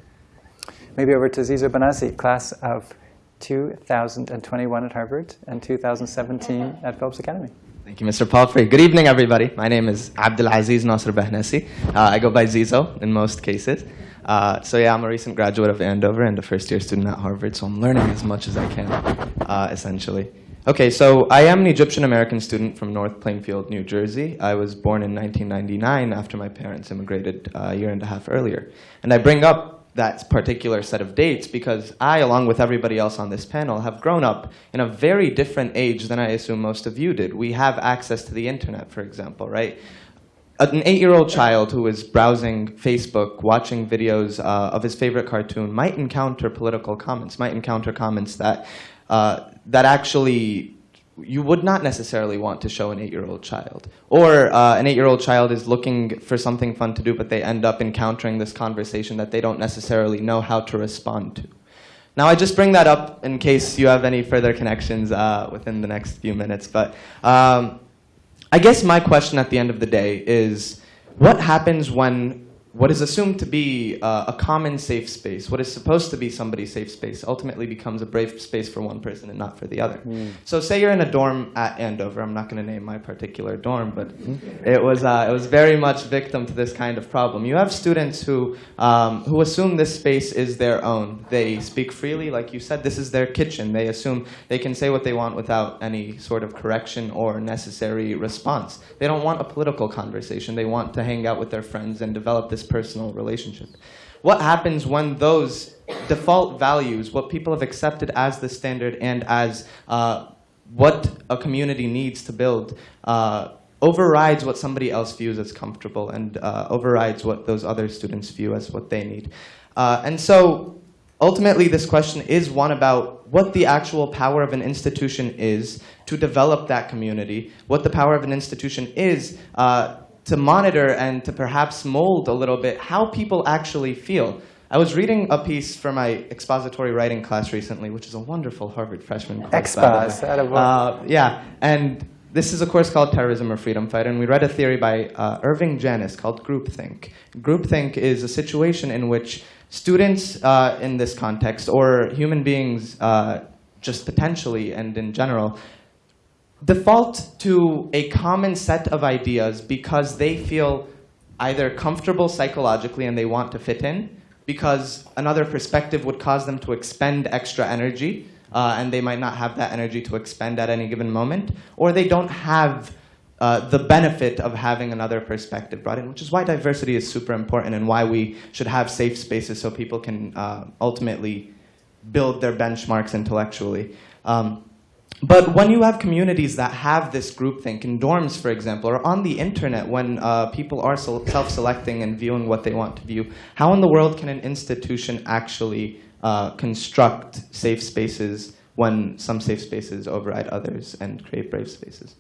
Maybe over to Zizo Banazi, class of 2021 at Harvard and 2017 at Phillips Academy. Thank you, Mr. Palfrey. Good evening, everybody. My name is Abdulaziz Nasser Behnesi. Uh, I go by Zizo in most cases. Uh, so yeah, I'm a recent graduate of Andover and a first-year student at Harvard, so I'm learning as much as I can, uh, essentially. Okay, so I am an Egyptian-American student from North Plainfield, New Jersey. I was born in 1999 after my parents immigrated a year and a half earlier. And I bring up that particular set of dates because I, along with everybody else on this panel, have grown up in a very different age than I assume most of you did. We have access to the internet, for example, right? An eight-year-old child who is browsing Facebook, watching videos uh, of his favorite cartoon, might encounter political comments, might encounter comments that, uh, that actually you would not necessarily want to show an eight-year-old child. Or uh, an eight-year-old child is looking for something fun to do, but they end up encountering this conversation that they don't necessarily know how to respond to. Now, I just bring that up in case you have any further connections uh, within the next few minutes. But um, I guess my question at the end of the day is, what happens when what is assumed to be uh, a common safe space, what is supposed to be somebody's safe space, ultimately becomes a brave space for one person and not for the other. So say you're in a dorm at Andover. I'm not going to name my particular dorm, but it was uh, it was very much victim to this kind of problem. You have students who um, who assume this space is their own. They speak freely, like you said. This is their kitchen. They assume they can say what they want without any sort of correction or necessary response. They don't want a political conversation. They want to hang out with their friends and develop this personal relationship. What happens when those default values, what people have accepted as the standard and as uh, what a community needs to build, uh, overrides what somebody else views as comfortable and uh, overrides what those other students view as what they need. Uh, and so ultimately, this question is one about what the actual power of an institution is to develop that community, what the power of an institution is uh, to monitor and to perhaps mold a little bit how people actually feel. I was reading a piece for my expository writing class recently, which is a wonderful Harvard freshman course. by the way. Expos. Uh, yeah, and this is a course called Terrorism or Freedom Fighter, and we read a theory by uh, Irving Janis called groupthink. Groupthink is a situation in which students uh, in this context, or human beings uh, just potentially and in general, default to a common set of ideas because they feel either comfortable psychologically and they want to fit in, because another perspective would cause them to expend extra energy, uh, and they might not have that energy to expend at any given moment, or they don't have uh, the benefit of having another perspective brought in, which is why diversity is super important and why we should have safe spaces so people can uh, ultimately build their benchmarks intellectually. Um, but when you have communities that have this groupthink in dorms, for example, or on the internet when uh, people are self-selecting and viewing what they want to view, how in the world can an institution actually uh, construct safe spaces when some safe spaces override others and create brave spaces?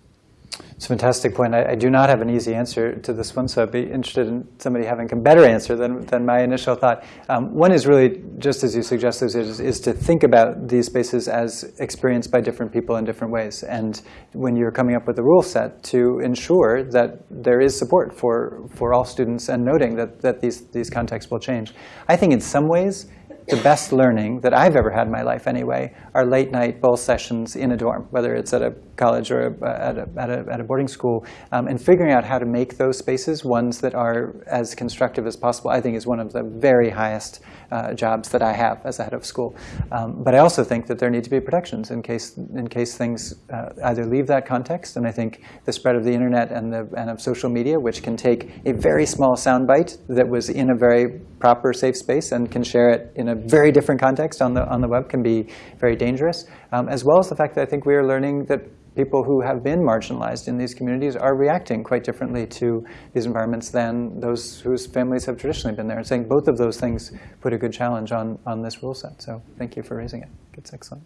It's a fantastic point. I, I do not have an easy answer to this one, so I'd be interested in somebody having a better answer than, than my initial thought. Um, one is really, just as you suggested, is, is to think about these spaces as experienced by different people in different ways. And when you're coming up with a rule set, to ensure that there is support for, for all students and noting that, that these, these contexts will change. I think in some ways, the best learning that I've ever had in my life anyway are late night bowl sessions in a dorm, whether it's at a college or at, a, at, a, at a boarding school, um, and figuring out how to make those spaces ones that are as constructive as possible, I think is one of the very highest uh, jobs that I have as a head of school. Um, but I also think that there need to be protections in case, in case things uh, either leave that context, and I think the spread of the internet and, the, and of social media, which can take a very small soundbite that was in a very proper safe space and can share it in a very different context on the, on the web can be very dangerous, um, as well as the fact that I think we are learning that people who have been marginalized in these communities are reacting quite differently to these environments than those whose families have traditionally been there. And saying both of those things put a good challenge on, on this rule set. So thank you for raising it. It's excellent.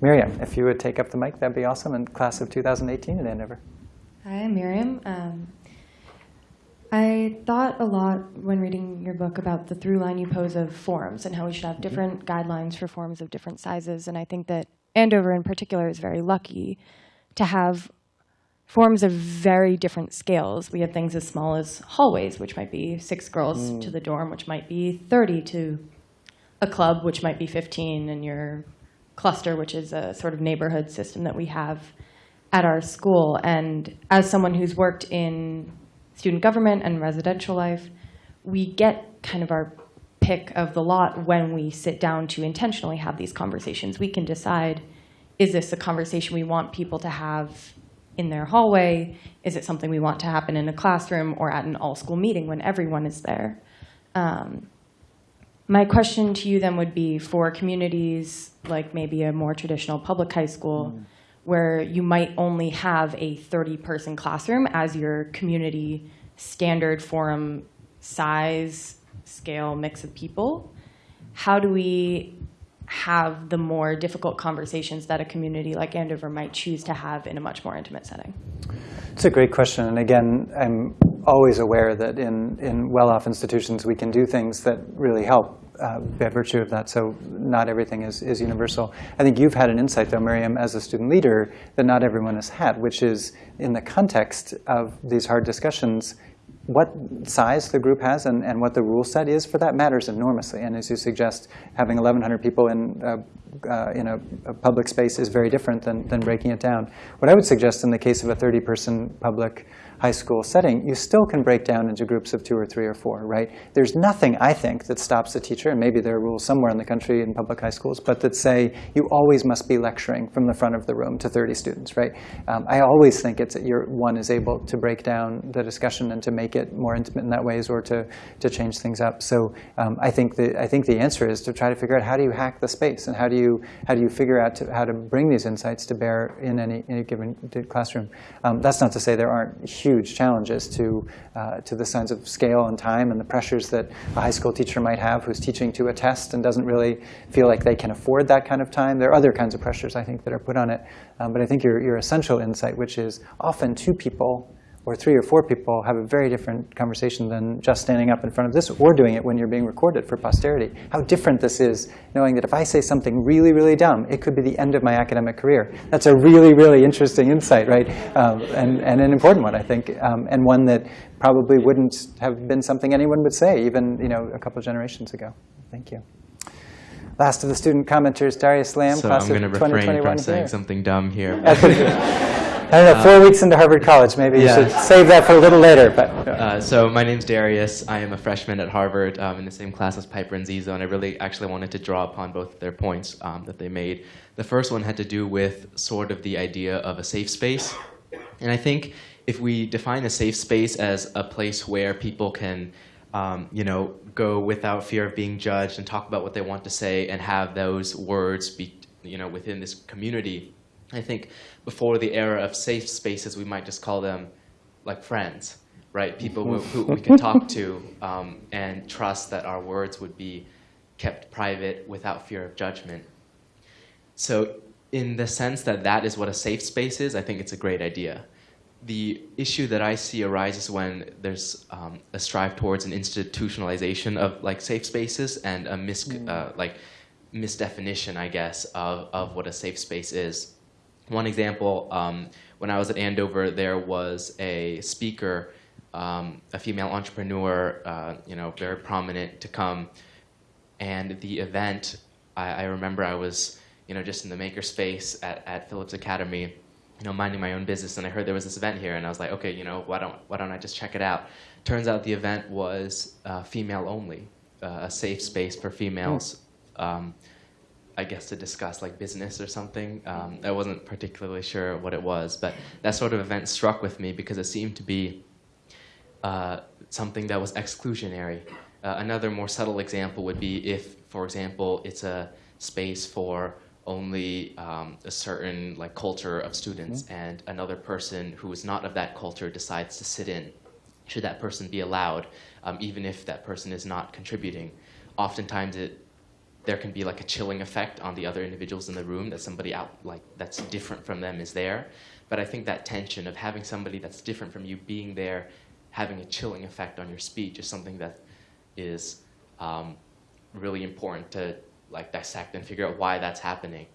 Miriam, if you would take up the mic, that'd be awesome. In class of 2018 at Andover. Hi, I'm Miriam. Um, I thought a lot when reading your book about the through line you pose of forums and how we should have mm-hmm. different guidelines for forums of different sizes. And I think that Andover in particular is very lucky to have forms of very different scales. We have things as small as hallways, which might be six girls mm. to the dorm, which might be 30 to a club, which might be 15, and your cluster, which is a sort of neighborhood system that we have at our school. And as someone who's worked in student government and residential life, we get kind of our pick of the lot when we sit down to intentionally have these conversations. We can decide, is this a conversation we want people to have in their hallway? Is it something we want to happen in a classroom or at an all-school meeting when everyone is there? Um, my question to you then would be for communities like maybe a more traditional public high school, where you might only have a 30-person classroom as your community standard forum size, scale, mix of people. How do we have the more difficult conversations that a community like Andover might choose to have in a much more intimate setting? It's a great question. And again, I'm always aware that in, in well-off institutions, we can do things that really help uh, by virtue of that. So not everything is, is universal. I think you've had an insight, though, Miriam, as a student leader, that not everyone has had, which is in the context of these hard discussions, what size the group has and, and what the rule set is for that matters enormously. And as you suggest, having 1,100 people in, uh, uh, in a, a, public space is very different than, than breaking it down. What I would suggest in the case of a 30-person public high school setting, you still can break down into groups of two or three or four, right? There's nothing, I think, that stops a teacher, and maybe there are rules somewhere in the country in public high schools, but that say you always must be lecturing from the front of the room to 30 students, right? Um, I always think it's that your one is able to break down the discussion and to make it more intimate in that ways or to, to change things up. So um, I, think the, I think the answer is to try to figure out how do you hack the space and how do you, how do you figure out to, how to bring these insights to bear in any, any given classroom. Um, that's not to say there aren't huge huge challenges to, uh, to the sense of scale and time and the pressures that a high school teacher might have who's teaching to a test and doesn't really feel like they can afford that kind of time. There are other kinds of pressures, I think, that are put on it. Um, but I think your, your essential insight, which is often two people or three or four people have a very different conversation than just standing up in front of this or doing it when you're being recorded for posterity. How different this is, knowing that if I say something really, really dumb, it could be the end of my academic career. That's a really, really interesting insight, right? Um, and, and an important one, I think, um, and one that probably wouldn't have been something anyone would say even you know, a couple generations ago. Thank you. Last of the student commenters, Darius Lamb, so class I'm going to refrain from saying here. something dumb here. I don't know, four uh, weeks into Harvard College. Maybe yeah. you should save that for a little later. But uh, So my name's Darius. I am a freshman at Harvard um, in the same class as Piper and Zizo, and I really actually wanted to draw upon both their points um, that they made. The first one had to do with sort of the idea of a safe space. And I think if we define a safe space as a place where people can um, you know, go without fear of being judged and talk about what they want to say and have those words be you know, within this community, I think before the era of safe spaces, we might just call them like friends, right? People who, who we can talk to um, and trust that our words would be kept private without fear of judgment. So in the sense that that is what a safe space is, I think it's a great idea. The issue that I see arises when there's um, a strive towards an institutionalization of like safe spaces and a mis mm. uh, like misdefinition, I guess, of, of what a safe space is. One example, um, when I was at Andover, there was a speaker, um, a female entrepreneur, uh, you know, very prominent to come. And the event, I, I, remember I was, you know, just in the makerspace at, at Phillips Academy, you know, minding my own business, and I heard there was this event here, and I was like, okay, you know, why don't, why don't I just check it out? Turns out the event was uh, female only, uh, a safe space for females. Um, I guess, to discuss like business or something. Um, I wasn't particularly sure what it was, but that sort of event struck with me because it seemed to be uh, something that was exclusionary. Uh, another more subtle example would be if, for example, it's a space for only um, a certain like culture of students mm -hmm. and another person who is not of that culture decides to sit in. Should that person be allowed, um, even if that person is not contributing? Oftentimes it there can be like a chilling effect on the other individuals in the room that somebody out like that's different from them is there. But I think that tension of having somebody that's different from you being there, having a chilling effect on your speech is something that is um, really important to like dissect and figure out why that's happening,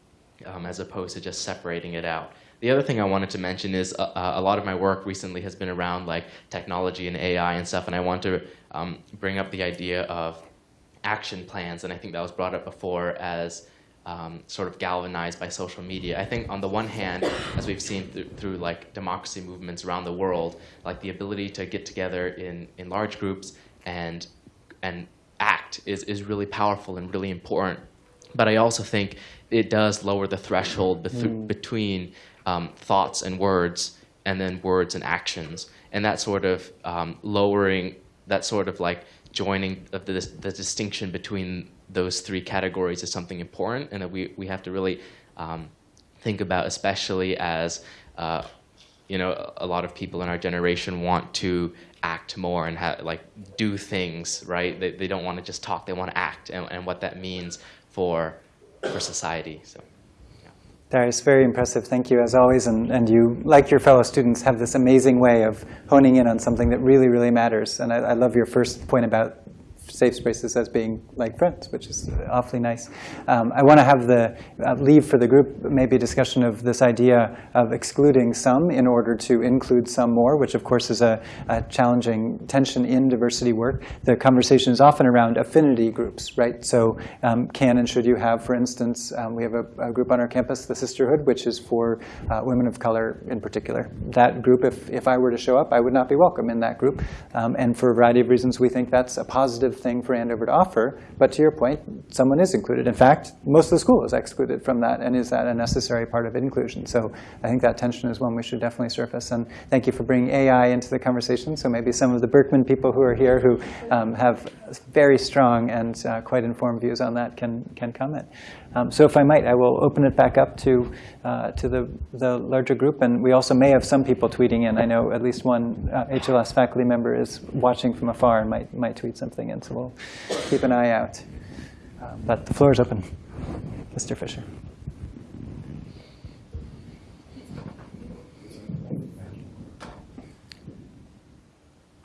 um, as opposed to just separating it out. The other thing I wanted to mention is uh, uh a lot of my work recently has been around like technology and AI and stuff, and I want to um, bring up the idea of action plans, and I think that was brought up before as um, sort of galvanized by social media. I think on the one hand, as we've seen th through like democracy movements around the world, like the ability to get together in, in large groups and, and act is, is really powerful and really important. But I also think it does lower the threshold mm. between um, thoughts and words and then words and actions. And that sort of um, lowering, that sort of like joining of the, the distinction between those three categories is something important and that we, we have to really um, think about, especially as uh, you know, a lot of people in our generation want to act more and like do things, right? They, they don't want to just talk, they want to act and, and what that means for, for society. So. Darius, very impressive. Thank you, as always. And, and you, like your fellow students, have this amazing way of honing in on something that really, really matters. And I, I love your first point about safe spaces as being like friends, which is awfully nice. Um, I want to have the uh, leave for the group maybe a discussion of this idea of excluding some in order to include some more, which of course is a, a challenging tension in diversity work. The conversation is often around affinity groups, right? So um, can and should you have, for instance, um, we have a, a, group on our campus, the Sisterhood, which is for uh, women of color in particular. That group, if, if I were to show up, I would not be welcome in that group. Um, and for a variety of reasons, we think that's a positive thing for Andover to offer. But to your point, someone is included. In fact, most of the school is excluded from that. And is that a necessary part of inclusion? So I think that tension is one we should definitely surface. And thank you for bringing AI into the conversation. So maybe some of the Berkman people who are here who um, have very strong and uh, quite informed views on that can, can comment. Um, so if I might, I will open it back up to, uh, to the, the larger group. And we also may have some people tweeting in. I know at least one uh, HLS faculty member is watching from afar and might, might tweet something in. So we'll keep an eye out. Uh, but the floor is open. Mr. Fisher.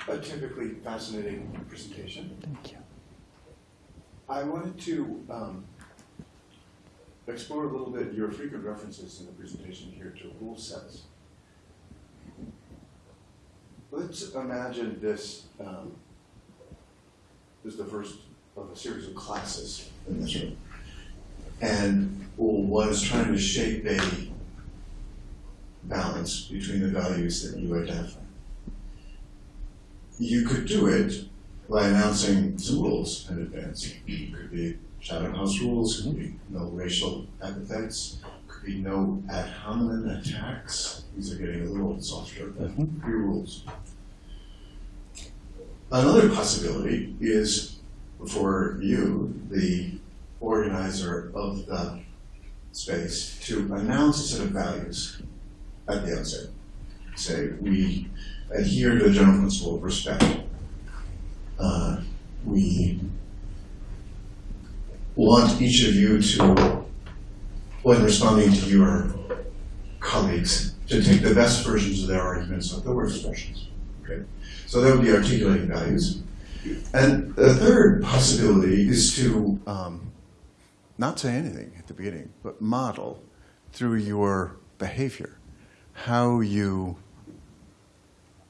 A typically fascinating presentation. Thank you. I wanted to um, explore a little bit your frequent references in the presentation here to rule sets. Let's imagine this um, is the first of a series of classes in this room. And is trying to shape a balance between the values that you identify. You could do it by announcing some rules in advance. It could be Chatham House rules, could be no racial epithets, could be no ad hominem attacks. These are getting a little softer, but three rules. Another possibility is for you, the organizer of the space, to announce a set of values at the outset. Say, we adhere to the general principle of respect. Uh, we want each of you to, when responding to your colleagues, to take the best versions of their arguments, not the worst versions. Okay? So that would be articulating values. And the third possibility is to um, not say anything at the beginning, but model through your behavior how you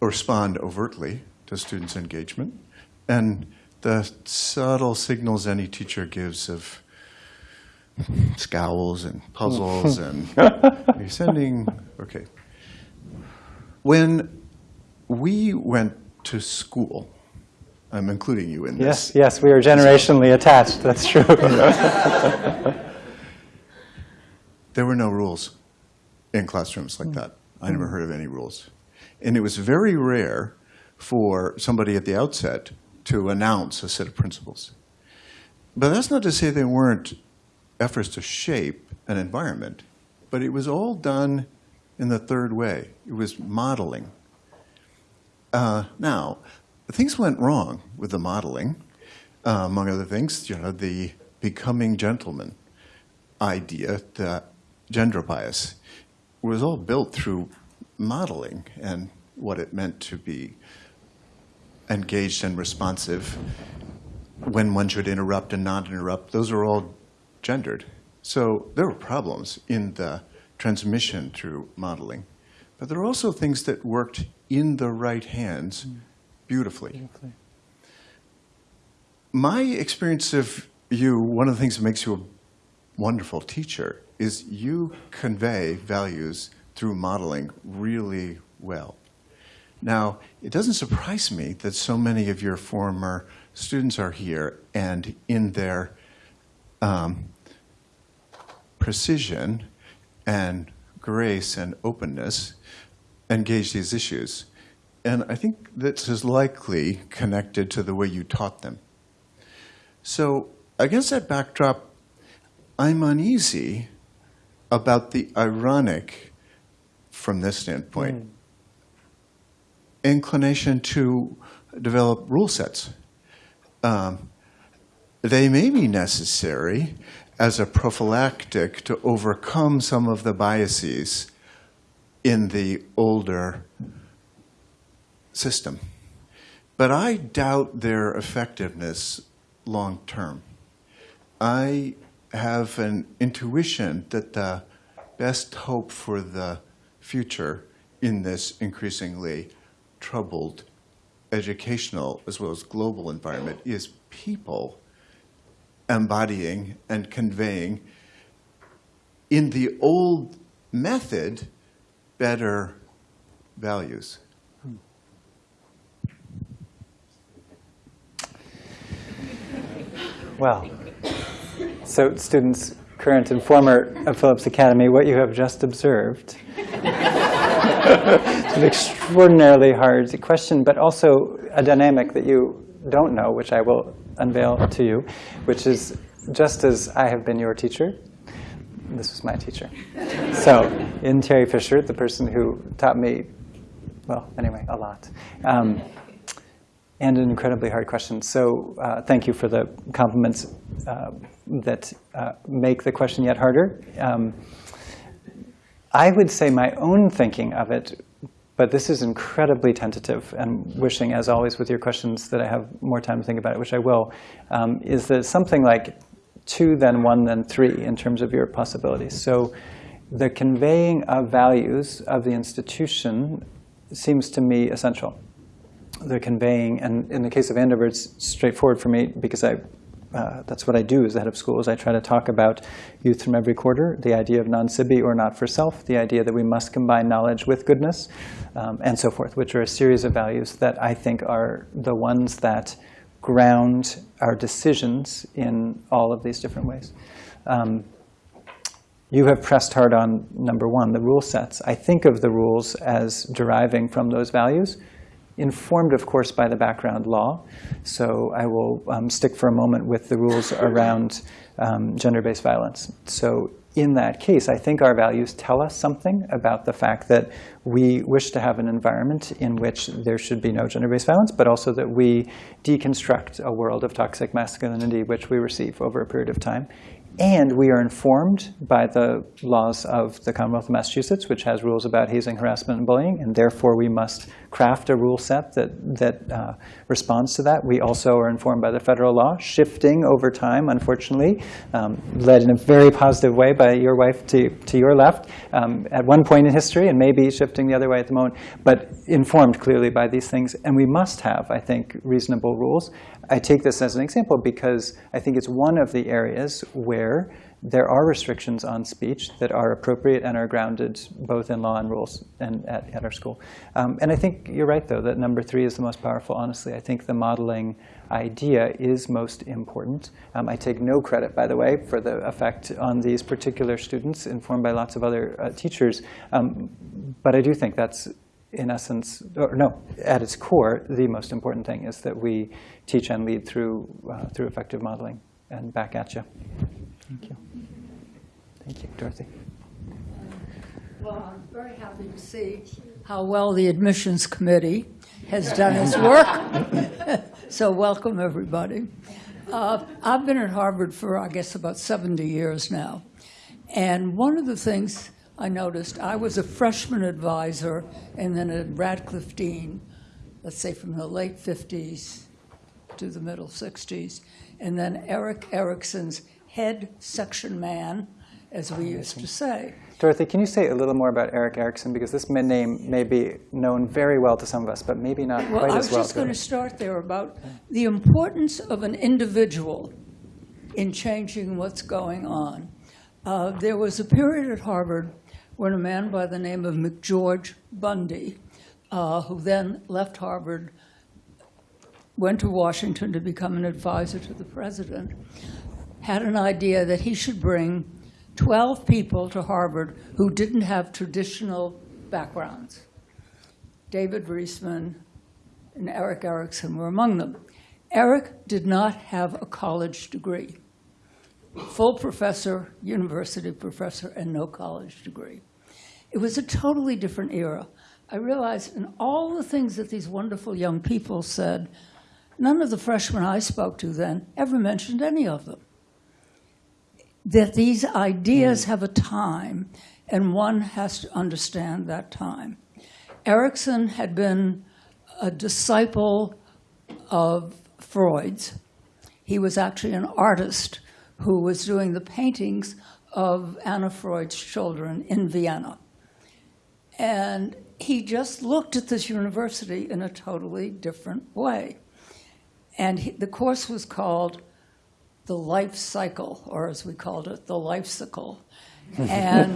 respond overtly to students' engagement and the subtle signals any teacher gives of scowls and puzzles and you're sending, okay. When we went to school, I'm including you in this. Yes, yes, we are generationally attached, that's true. there were no rules in classrooms like that. I never mm. heard of any rules. And it was very rare for somebody at the outset to announce a set of principles. But that's not to say there weren't efforts to shape an environment, but it was all done in the third way. It was modeling. Uh, now, things went wrong with the modeling. Uh, among other things, you know, the becoming gentleman idea, the gender bias, was all built through modeling and what it meant to be engaged and responsive, when one should interrupt and not interrupt, those are all gendered. So there were problems in the transmission through modeling. But there are also things that worked in the right hands mm. beautifully. beautifully. My experience of you, one of the things that makes you a wonderful teacher is you convey values through modeling really well. Now, it doesn't surprise me that so many of your former students are here and in their um, precision and grace and openness engage these issues. And I think this is likely connected to the way you taught them. So against that backdrop, I'm uneasy about the ironic, from this standpoint, mm inclination to develop rule sets. Um, they may be necessary as a prophylactic to overcome some of the biases in the older system. But I doubt their effectiveness long term. I have an intuition that the best hope for the future in this increasingly troubled educational as well as global environment is people embodying and conveying in the old method better values. Well, so students, current and former of Phillips Academy, what you have just observed. an extraordinarily hard question, but also a dynamic that you don't know, which I will unveil to you, which is just as I have been your teacher, this was my teacher. So in Terry Fisher, the person who taught me, well, anyway, a lot. Um, and an incredibly hard question. So uh, thank you for the compliments uh, that uh, make the question yet harder. Um, I would say my own thinking of it, but this is incredibly tentative and wishing, as always with your questions, that I have more time to think about it, which I will, um, is that something like two, then one, then three in terms of your possibilities. So the conveying of values of the institution seems to me essential they're conveying, and in the case of Andover, it's straightforward for me because I, uh, that's what I do as the head of schools. I try to talk about youth from every quarter, the idea of non-sibi or not for self, the idea that we must combine knowledge with goodness, um, and so forth, which are a series of values that I think are the ones that ground our decisions in all of these different ways. Um, you have pressed hard on number one, the rule sets. I think of the rules as deriving from those values informed, of course, by the background law. So I will um, stick for a moment with the rules around um, gender-based violence. So in that case, I think our values tell us something about the fact that we wish to have an environment in which there should be no gender-based violence, but also that we deconstruct a world of toxic masculinity which we receive over a period of time and we are informed by the laws of the Commonwealth of Massachusetts, which has rules about hazing, harassment, and bullying, and therefore we must craft a rule set that, that uh, responds to that. We also are informed by the federal law, shifting over time, unfortunately, um, led in a very positive way by your wife to, to your left um, at one point in history, and maybe shifting the other way at the moment, but informed clearly by these things. And we must have, I think, reasonable rules. I take this as an example because I think it's one of the areas where there are restrictions on speech that are appropriate and are grounded both in law and rules and at, at our school. Um, and I think you're right, though, that number three is the most powerful, honestly. I think the modeling idea is most important. Um, I take no credit, by the way, for the effect on these particular students, informed by lots of other uh, teachers. Um, but I do think that's in essence, or no, at its core, the most important thing is that we teach and lead through, uh, through effective modeling. And back at you. Thank you. Thank you, Dorothy. Well, I'm very happy to see how well the admissions committee has done its work. so welcome, everybody. Uh, I've been at Harvard for, I guess, about 70 years now. And one of the things I noticed, I was a freshman advisor and then a Radcliffe Dean, let's say from the late 50s to the middle 60s, and then Erik Erikson's head section man, as we used to say. Dorothy, can you say a little more about Erik Erikson? Because this name may be known very well to some of us, but maybe not well, quite as well. I was just going to start there about the importance of an individual in changing what's going on. Uh, there was a period at Harvard when a man by the name of McGeorge Bundy, uh, who then left Harvard, went to Washington to become an advisor to the president, had an idea that he should bring 12 people to Harvard who didn't have traditional backgrounds. David Riesman and Erik Erikson were among them. Erik did not have a college degree. Full professor, university professor, and no college degree. It was a totally different era. I realized in all the things that these wonderful young people said, none of the freshmen I spoke to then ever mentioned any of them. That these ideas mm. have a time, and one has to understand that time. Erikson had been a disciple of Freud's. he was actually an artist who was doing the paintings of Anna Freud's children in Vienna. And he just looked at this university in a totally different way. And he, the course was called The Life Cycle, or as we called it, The Life Cycle. And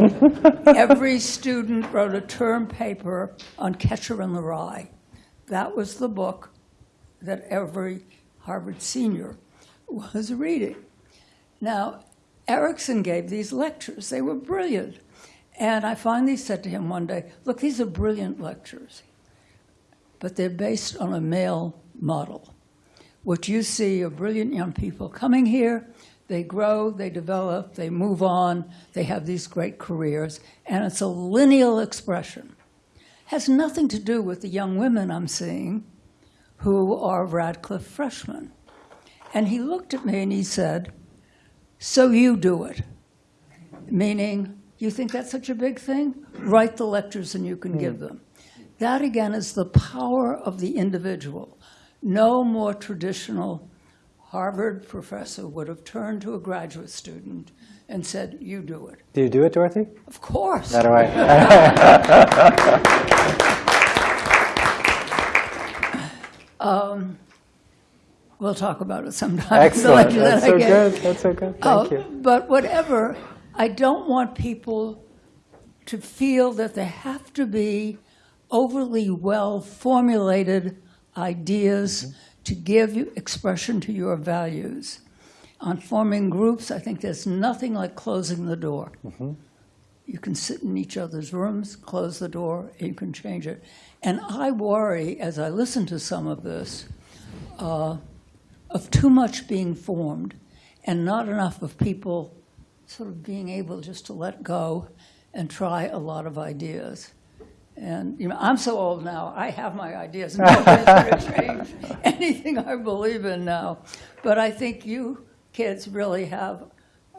every student wrote a term paper on Catcher in the Rye. That was the book that every Harvard senior was reading. Now, Erikson gave these lectures. They were brilliant. And I finally said to him one day, look, these are brilliant lectures, but they're based on a male model. What you see are brilliant young people coming here, they grow, they develop, they move on, they have these great careers, and it's a lineal expression. Has nothing to do with the young women I'm seeing who are Radcliffe freshmen. And he looked at me and he said, so you do it. Meaning, you think that's such a big thing? Write the lectures and you can give hmm. them. That, again, is the power of the individual. No more traditional Harvard professor would have turned to a graduate student and said, you do it. Do you do it, Dorothy? Of course. That way. um, we'll talk about it sometime. Excellent. That's so good. That's so good. Thank uh, you. But whatever, I don't want people to feel that they have to be overly well formulated ideas mm -hmm. to give you expression to your values. On forming groups, I think there's nothing like closing the door. Mm -hmm. You can sit in each other's rooms, close the door, and you can change it. And I worry, as I listen to some of this, uh, of too much being formed and not enough of people sort of being able just to let go and try a lot of ideas. And you know, I'm so old now, I have my ideas. Nobody's going to change anything I believe in now. But I think you kids really have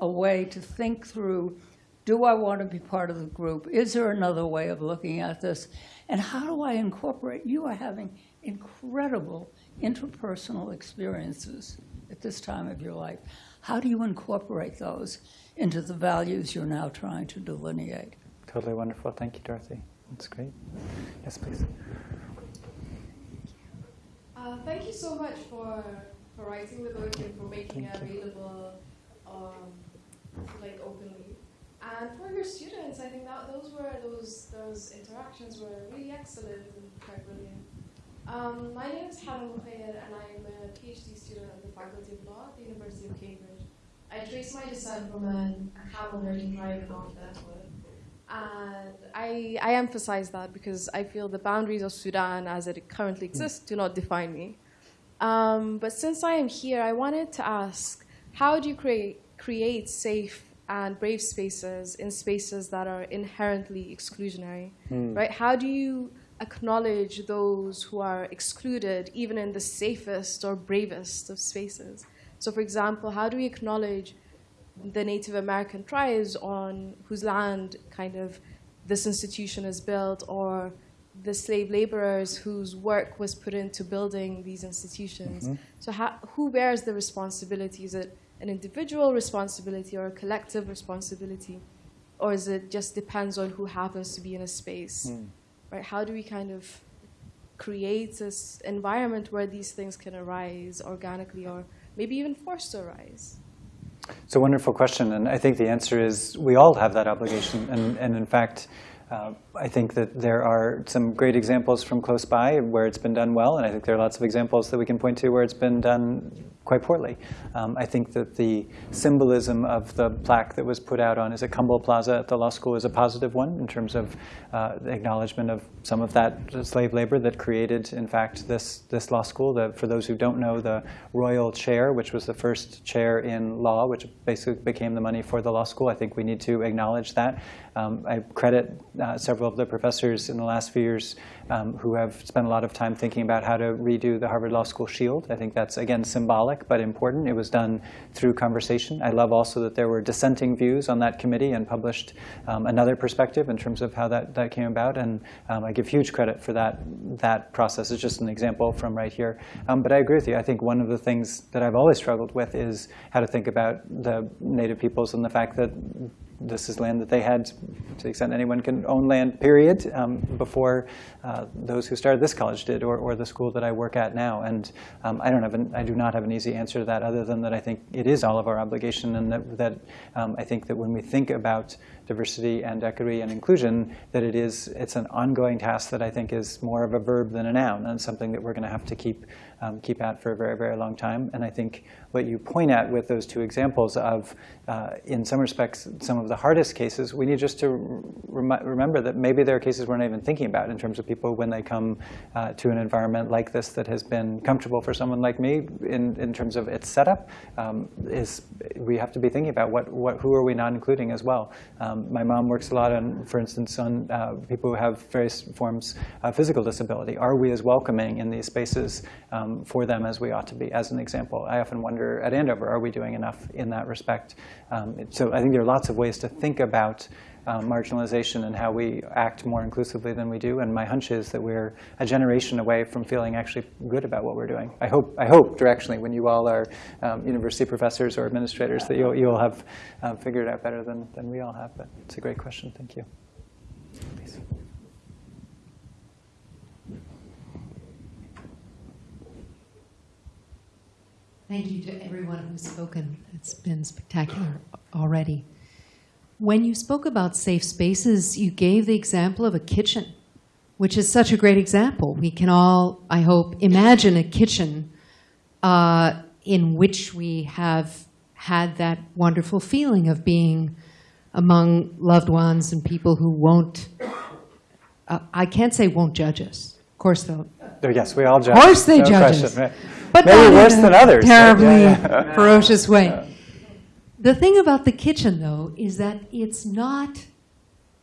a way to think through, do I want to be part of the group? Is there another way of looking at this? And how do I incorporate? You are having incredible interpersonal experiences at this time of your life. How do you incorporate those into the values you're now trying to delineate? Totally wonderful. Thank you, Dorothy. That's great. Yes, please. Uh, thank you so much for, for writing the book and for making it available um, like openly. And for your students, I think that those were those those interactions were really excellent and quite brilliant. Um, my name is Hannah Mukhayyad and I'm a PhD student at the Faculty of Law at the University of Cambridge. I trace my descent from an, a camel herding tribe in North Darfur. And I, I emphasize that because I feel the boundaries of Sudan as it currently exists do not define me. Um, but since I am here, I wanted to ask, how do you create, create safe and brave spaces in spaces that are inherently exclusionary, mm. right? How do you acknowledge those who are excluded, even in the safest or bravest of spaces? So for example, how do we acknowledge the Native American tribes on whose land kind of this institution is built or the slave laborers whose work was put into building these institutions. Mm -hmm. So how, who bears the responsibility? Is it an individual responsibility or a collective responsibility? Or is it just depends on who happens to be in a space? Mm. Right? How do we kind of create this environment where these things can arise organically or maybe even forced to arise? It's a wonderful question, and I think the answer is we all have that obligation. And, and in fact, uh, I think that there are some great examples from close by where it's been done well, and I think there are lots of examples that we can point to where it's been done quite poorly. Um, I think that the symbolism of the plaque that was put out on, is it Cumble Plaza at the law school, is a positive one in terms of uh, the acknowledgement of some of that slave labor that created, in fact, this, this law school. The, for those who don't know, the Royall Chair, which was the first chair in law, which basically became the money for the law school, I think we need to acknowledge that. Um, I credit uh, several of the professors in the last few years um, who have spent a lot of time thinking about how to redo the Harvard Law School shield. I think that's, again, symbolic but important. It was done through conversation. I love also that there were dissenting views on that committee and published um, another perspective in terms of how that, that came about. And um, I give huge credit for that, that process. It's just an example from right here. Um, but I agree with you. I think one of the things that I've always struggled with is how to think about the native peoples and the fact that this is land that they had, to the extent anyone can own land, period, um, before uh, those who started this college did, or, or the school that I work at now. And um, I don't have an, I do not have an easy answer to that, other than that I think it is all of our obligation, and that, that um, I think that when we think about diversity and equity and inclusion, that it is it's an ongoing task that I think is more of a verb than a noun, and something that we're going to have to keep um, keep at for a very, very long time. And I think what you point at with those two examples of, uh, in some respects, some of the hardest cases, we need just to rem remember that maybe there are cases we're not even thinking about in terms of people when they come uh, to an environment like this that has been comfortable for someone like me in, in terms of its setup, um, is we have to be thinking about what, what, who are we not including as well. Um, my mom works a lot on, for instance, on uh, people who have various forms of physical disability. Are we as welcoming in these spaces um, for them as we ought to be, as an example. I often wonder at Andover, are we doing enough in that respect? Um, so I think there are lots of ways to think about um, marginalization and how we act more inclusively than we do. And my hunch is that we're a generation away from feeling actually good about what we're doing. I hope, I hope directionally, when you all are um, university professors or administrators, that you'll, you'll have uh, figured out better than, than we all have. But it's a great question. Thank you. Please. Thank you to everyone who's spoken. It's been spectacular already. When you spoke about safe spaces, you gave the example of a kitchen, which is such a great example. We can all, I hope, imagine a kitchen uh, in which we have had that wonderful feeling of being among loved ones and people who won't, uh, I can't say won't judge us. Of course they'll. Yes, we all judge. Of course they no judge question, us. But Maybe worse a than others. right? Terribly Yeah, yeah. ferocious way. The thing about the kitchen, though, is that it's not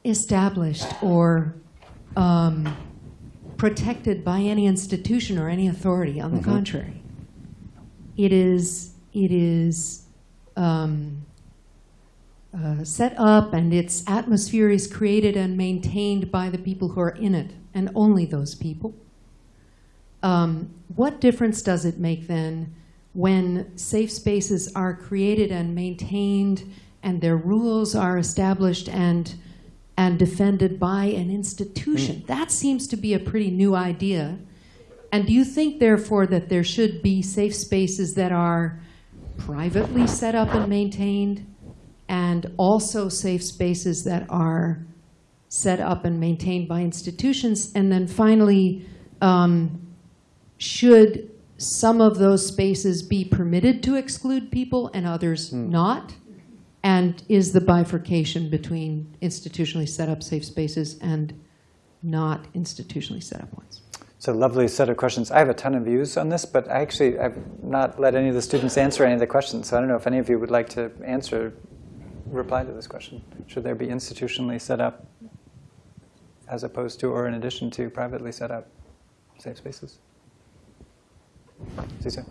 established or um, protected by any institution or any authority. On the Mhm. contrary, it is it is um, uh, set up, and its atmosphere is created and maintained by the people who are in it, and only those people. Um, what difference does it make then when safe spaces are created and maintained and their rules are established and, and defended by an institution? That seems to be a pretty new idea. And do you think, therefore, that there should be safe spaces that are privately set up and maintained and also safe spaces that are set up and maintained by institutions? And then finally, um, should some of those spaces be permitted to exclude people and others hmm. not? And is the bifurcation between institutionally set up safe spaces and not institutionally set up ones? It's a lovely set of questions. I have a ton of views on this, but I actually I've not let any of the students answer any of the questions. So I don't know if any of you would like to answer, reply to this question. Should there be institutionally set up as opposed to or in addition to privately set up safe spaces? Cesar?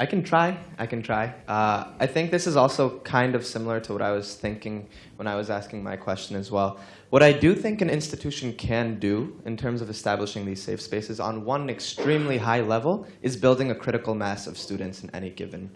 I can try. I can try. Uh, I think this is also kind of similar to what I was thinking when I was asking my question as well. What I do think an institution can do in terms of establishing these safe spaces on one extremely high level is building a critical mass of students in any given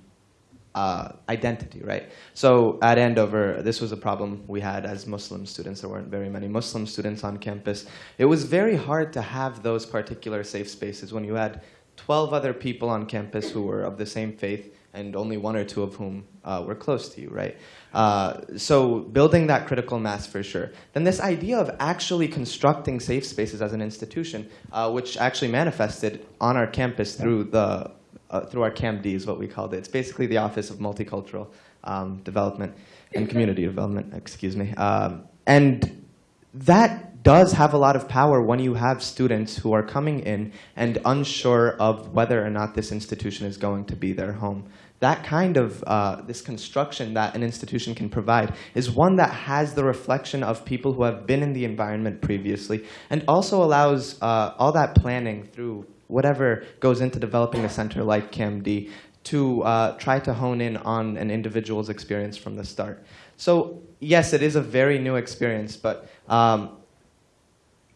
uh, identity, right? So at Andover, this was a problem we had as Muslim students. There weren't very many Muslim students on campus. It was very hard to have those particular safe spaces when you had 12 other people on campus who were of the same faith and only one or two of whom uh, were close to you, right? Uh, so building that critical mass for sure. Then this idea of actually constructing safe spaces as an institution, uh, which actually manifested on our campus through the uh, through our CAMD is what we called it. It's basically the Office of Multicultural um, Development and Community Development, excuse me. Um, and that does have a lot of power when you have students who are coming in and unsure of whether or not this institution is going to be their home. that kind of uh, this construction that an institution can provide is one that has the reflection of people who have been in the environment previously and also allows uh, all that planning through whatever goes into developing a center like CAMD to uh, try to hone in on an individual's experience from the start. So yes, it is a very new experience, but um,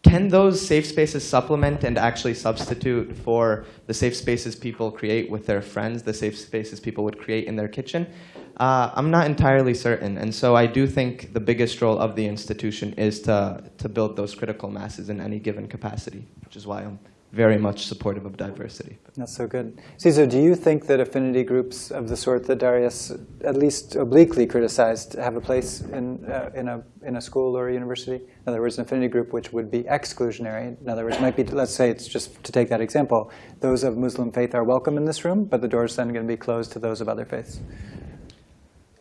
can those safe spaces supplement and actually substitute for the safe spaces people create with their friends, the safe spaces people would create in their kitchen? Uh, I'm not entirely certain. And so I do think the biggest role of the institution is to, to build those critical masses in any given capacity, which is why I'm very much supportive of diversity. That's so good. Cesar, do you think that affinity groups of the sort that Darius at least obliquely criticized have a place in, uh, in, a, in a school or a university? In other words, an affinity group which would be exclusionary. In other words, might be, let's say it's just to take that example, those of Muslim faith are welcome in this room, but the door's then going to be closed to those of other faiths.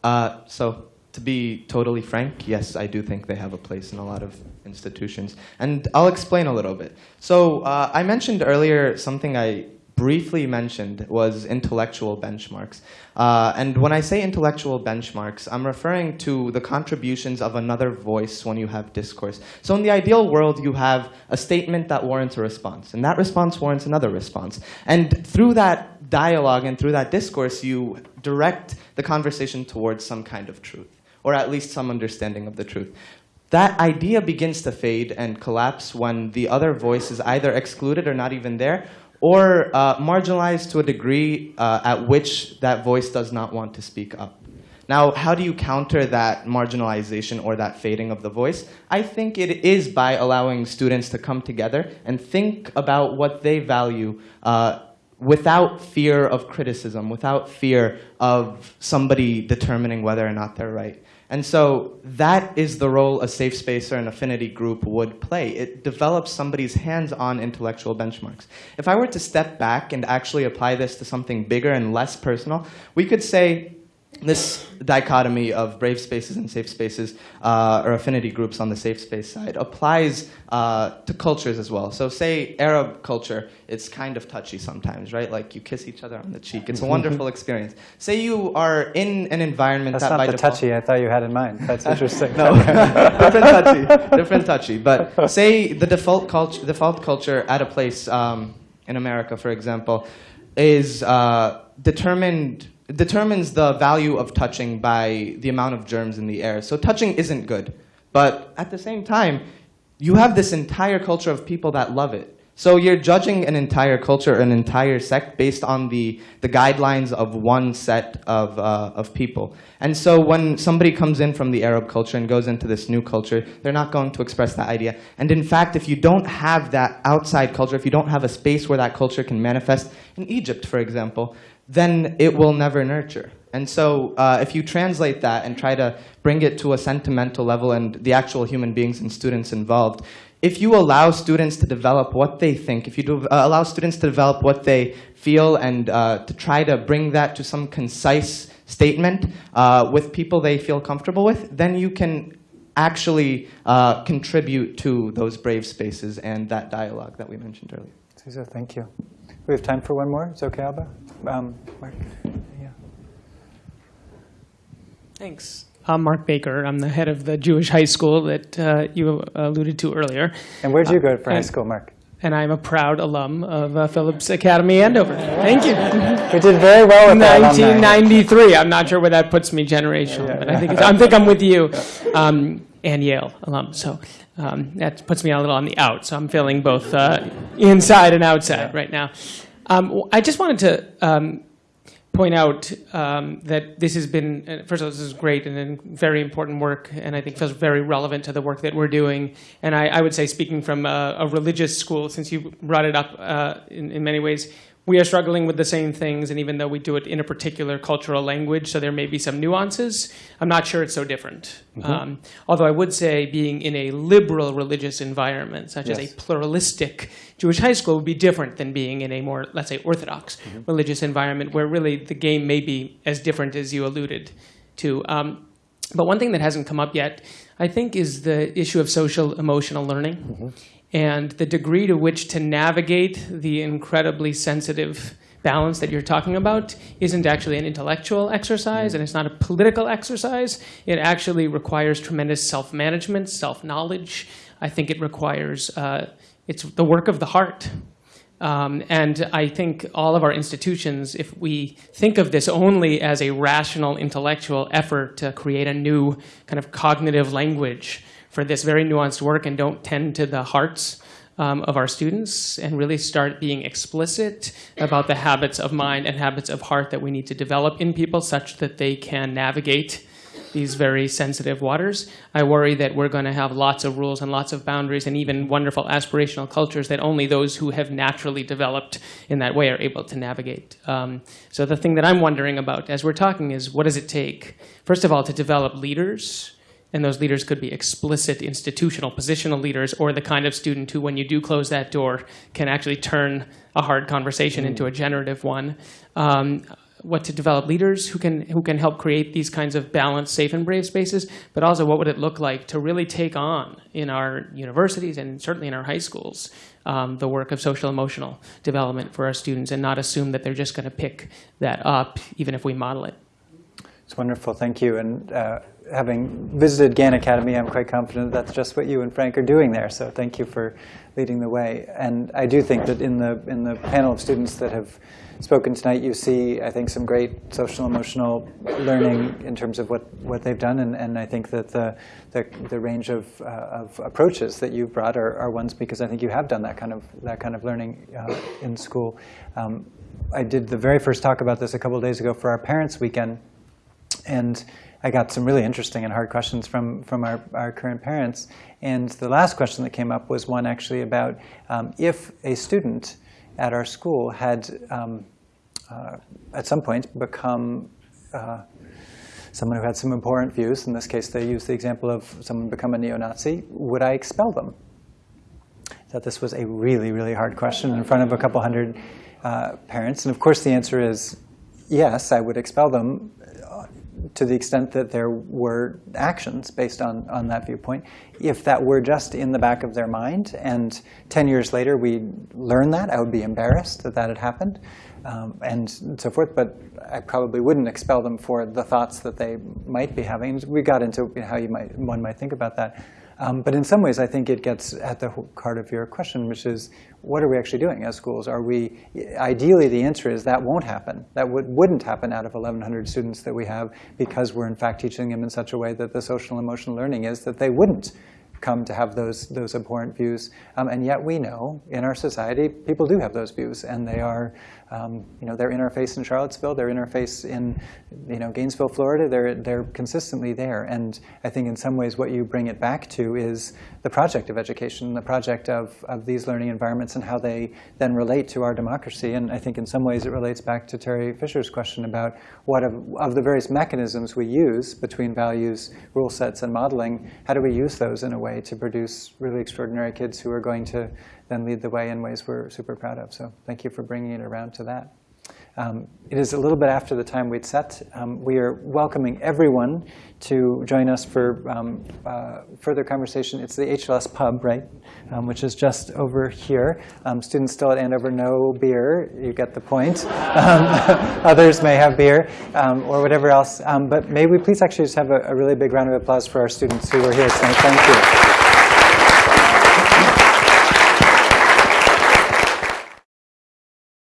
Uh, so to be totally frank, yes, I do think they have a place in a lot of institutions. And I'll explain a little bit. So uh, I mentioned earlier something I briefly mentioned was intellectual benchmarks. Uh, and when I say intellectual benchmarks, I'm referring to the contributions of another voice when you have discourse. So in the ideal world, you have a statement that warrants a response, and that response warrants another response. And through that dialogue and through that discourse, you direct the conversation towards some kind of truth or at least some understanding of the truth. That idea begins to fade and collapse when the other voice is either excluded or not even there, or uh, marginalized to a degree uh, at which that voice does not want to speak up. Now, how do you counter that marginalization or that fading of the voice? I think it is by allowing students to come together and think about what they value uh, without fear of criticism, without fear of somebody determining whether or not they're right. And so that is the role a safe space or an affinity group would play. It develops somebody's hands-on intellectual benchmarks. If I were to step back and actually apply this to something bigger and less personal, we could say this dichotomy of brave spaces and safe spaces, uh, or affinity groups on the safe space side, applies uh, to cultures as well. So say Arab culture, it's kind of touchy sometimes, right? Like you kiss each other on the cheek. It's a wonderful experience. Say you are in an environment That's that not by the default- touchy I thought you had in mind. That's interesting. no, different touchy, different touchy. But say the default culture, default culture at a place um, in America, for example, is uh, determined determines the value of touching by the amount of germs in the air. So touching isn't good, but at the same time, you have this entire culture of people that love it. So you're judging an entire culture, an entire sect, based on the, the guidelines of one set of, uh, of people. And so when somebody comes in from the Arab culture and goes into this new culture, they're not going to express that idea. And in fact, if you don't have that outside culture, if you don't have a space where that culture can manifest, in Egypt, for example, then it will never nurture. And so uh, if you translate that and try to bring it to a sentimental level and the actual human beings and students involved, if you allow students to develop what they think, if you do, uh, allow students to develop what they feel and uh, to try to bring that to some concise statement uh, with people they feel comfortable with, then you can actually uh, contribute to those brave spaces and that dialogue that we mentioned earlier. Cesar, thank you. We have time for one more. Is it okay, Alba? Um, Marc? Yeah. Thanks. I'm Marc Baker. I'm the head of the Jewish high school that uh, you alluded to earlier. And where'd you go for high school, Marc? And I'm a proud alum of uh, Phillips Academy Andover. Thank you. We did very well with that 1993. I'm not sure where that puts me generationally, but I think it's, I think I'm with you. Um, and Yale alum, so um, that puts me a little on the out. So I'm feeling both uh, inside and outside right now. Um, I just wanted to um, point out um, that this has been, uh, first of all, this is great and very important work, and I think feels very relevant to the work that we're doing. And I, I would say, speaking from a, a religious school, since you brought it up uh, in, in many ways, we are struggling with the same things, and even though we do it in a particular cultural language, so there may be some nuances, I'm not sure it's so different. Mhm. Um, although I would say being in a liberal religious environment, such as a pluralistic Jewish high school, would be different than being in a more, let's say, orthodox religious environment, where really the game may be as different as you alluded to. Um, but one thing that hasn't come up yet, I think, is the issue of social emotional learning and the degree to which to navigate the incredibly sensitive balance that you're talking about isn't actually an intellectual exercise and it's not a political exercise. It actually requires tremendous self-management, self-knowledge. I think it requires, uh, it's the work of the heart. Um, and I think all of our institutions, if we think of this only as a rational intellectual effort to create a new kind of cognitive language for this very nuanced work and don't tend to the hearts um, of our students and really start being explicit about the habits of mind and habits of heart that we need to develop in people such that they can navigate these very sensitive waters. I worry that we're going to have lots of rules and lots of boundaries and even wonderful aspirational cultures that only those who have naturally developed in that way are able to navigate. Um, so the thing that I'm wondering about as we're talking is what does it take, first of all, to develop leaders and those leaders could be explicit institutional positional leaders or the kind of student who, when you do close that door, can actually turn a hard conversation into a generative one. Um, what to develop leaders who can who can help create these kinds of balanced, safe, and brave spaces, but also what would it look like to really take on in our universities and certainly in our high schools um, the work of social emotional development for our students and not assume that they're just going to pick that up even if we model it. It's wonderful, thank you. And uh, having visited Gann Academy, I'm quite confident that's just what you and Frank are doing there. So thank you for leading the way. And I do think that in the in the panel of students that have spoken tonight, you see, I think, some great social emotional learning in terms of what, what they've done. And, and I think that the, the, the range of, uh, of approaches that you've brought are, are ones because I think you have done that kind of, that kind of learning uh, in school. Um, I did the very first talk about this a couple of days ago for our Parents Weekend. And I got some really interesting and hard questions from, from our, our current parents. And the last question that came up was one actually about um, if a student at our school had um, uh, at some point become uh, someone who had some important views, in this case they used the example of someone become a neo-Nazi, would I expel them? That this was a really, really hard question in front of a couple hundred uh, parents. And of course the answer is yes, I would expel them to the extent that there were actions based on, on that viewpoint. If that were just in the back of their mind and 10 years later we learn that, I would be embarrassed that that had happened um, and so forth. But I probably wouldn't expel them for the thoughts that they might be having. We got into how you might, one might think about that. Um, but in some ways, I think it gets at the heart of your question, which is, what are we actually doing as schools? Are we, ideally, the answer is that won't happen. That would, wouldn't happen out of 1,100 students that we have because we're, in fact, teaching them in such a way that the social and emotional learning is that they wouldn't come to have those, those abhorrent views. Um, and yet we know in our society, people do have those views, and they are um, you know, their interface in Charlottesville, their interface in you know, Gainesville, Florida, they're, they're consistently there. And I think in some ways what you bring it back to is the project of education, the project of, of these learning environments and how they then relate to our democracy. And I think in some ways it relates back to Terry Fisher's question about what of, of the various mechanisms we use between values, rule sets, and modeling, how do we use those in a way to produce really extraordinary kids who are going to then lead the way in ways we're super proud of. So thank you for bringing it around to that. Um, it is a little bit after the time we'd set. Um, we are welcoming everyone to join us for um, uh, further conversation. It's the HLS Pub, right, um, which is just over here. Um, students still at Andover, no beer. You get the point. Um, others may have beer or whatever else. but may we please actually just have a, a really big round of applause for our students who are here tonight. Thank you.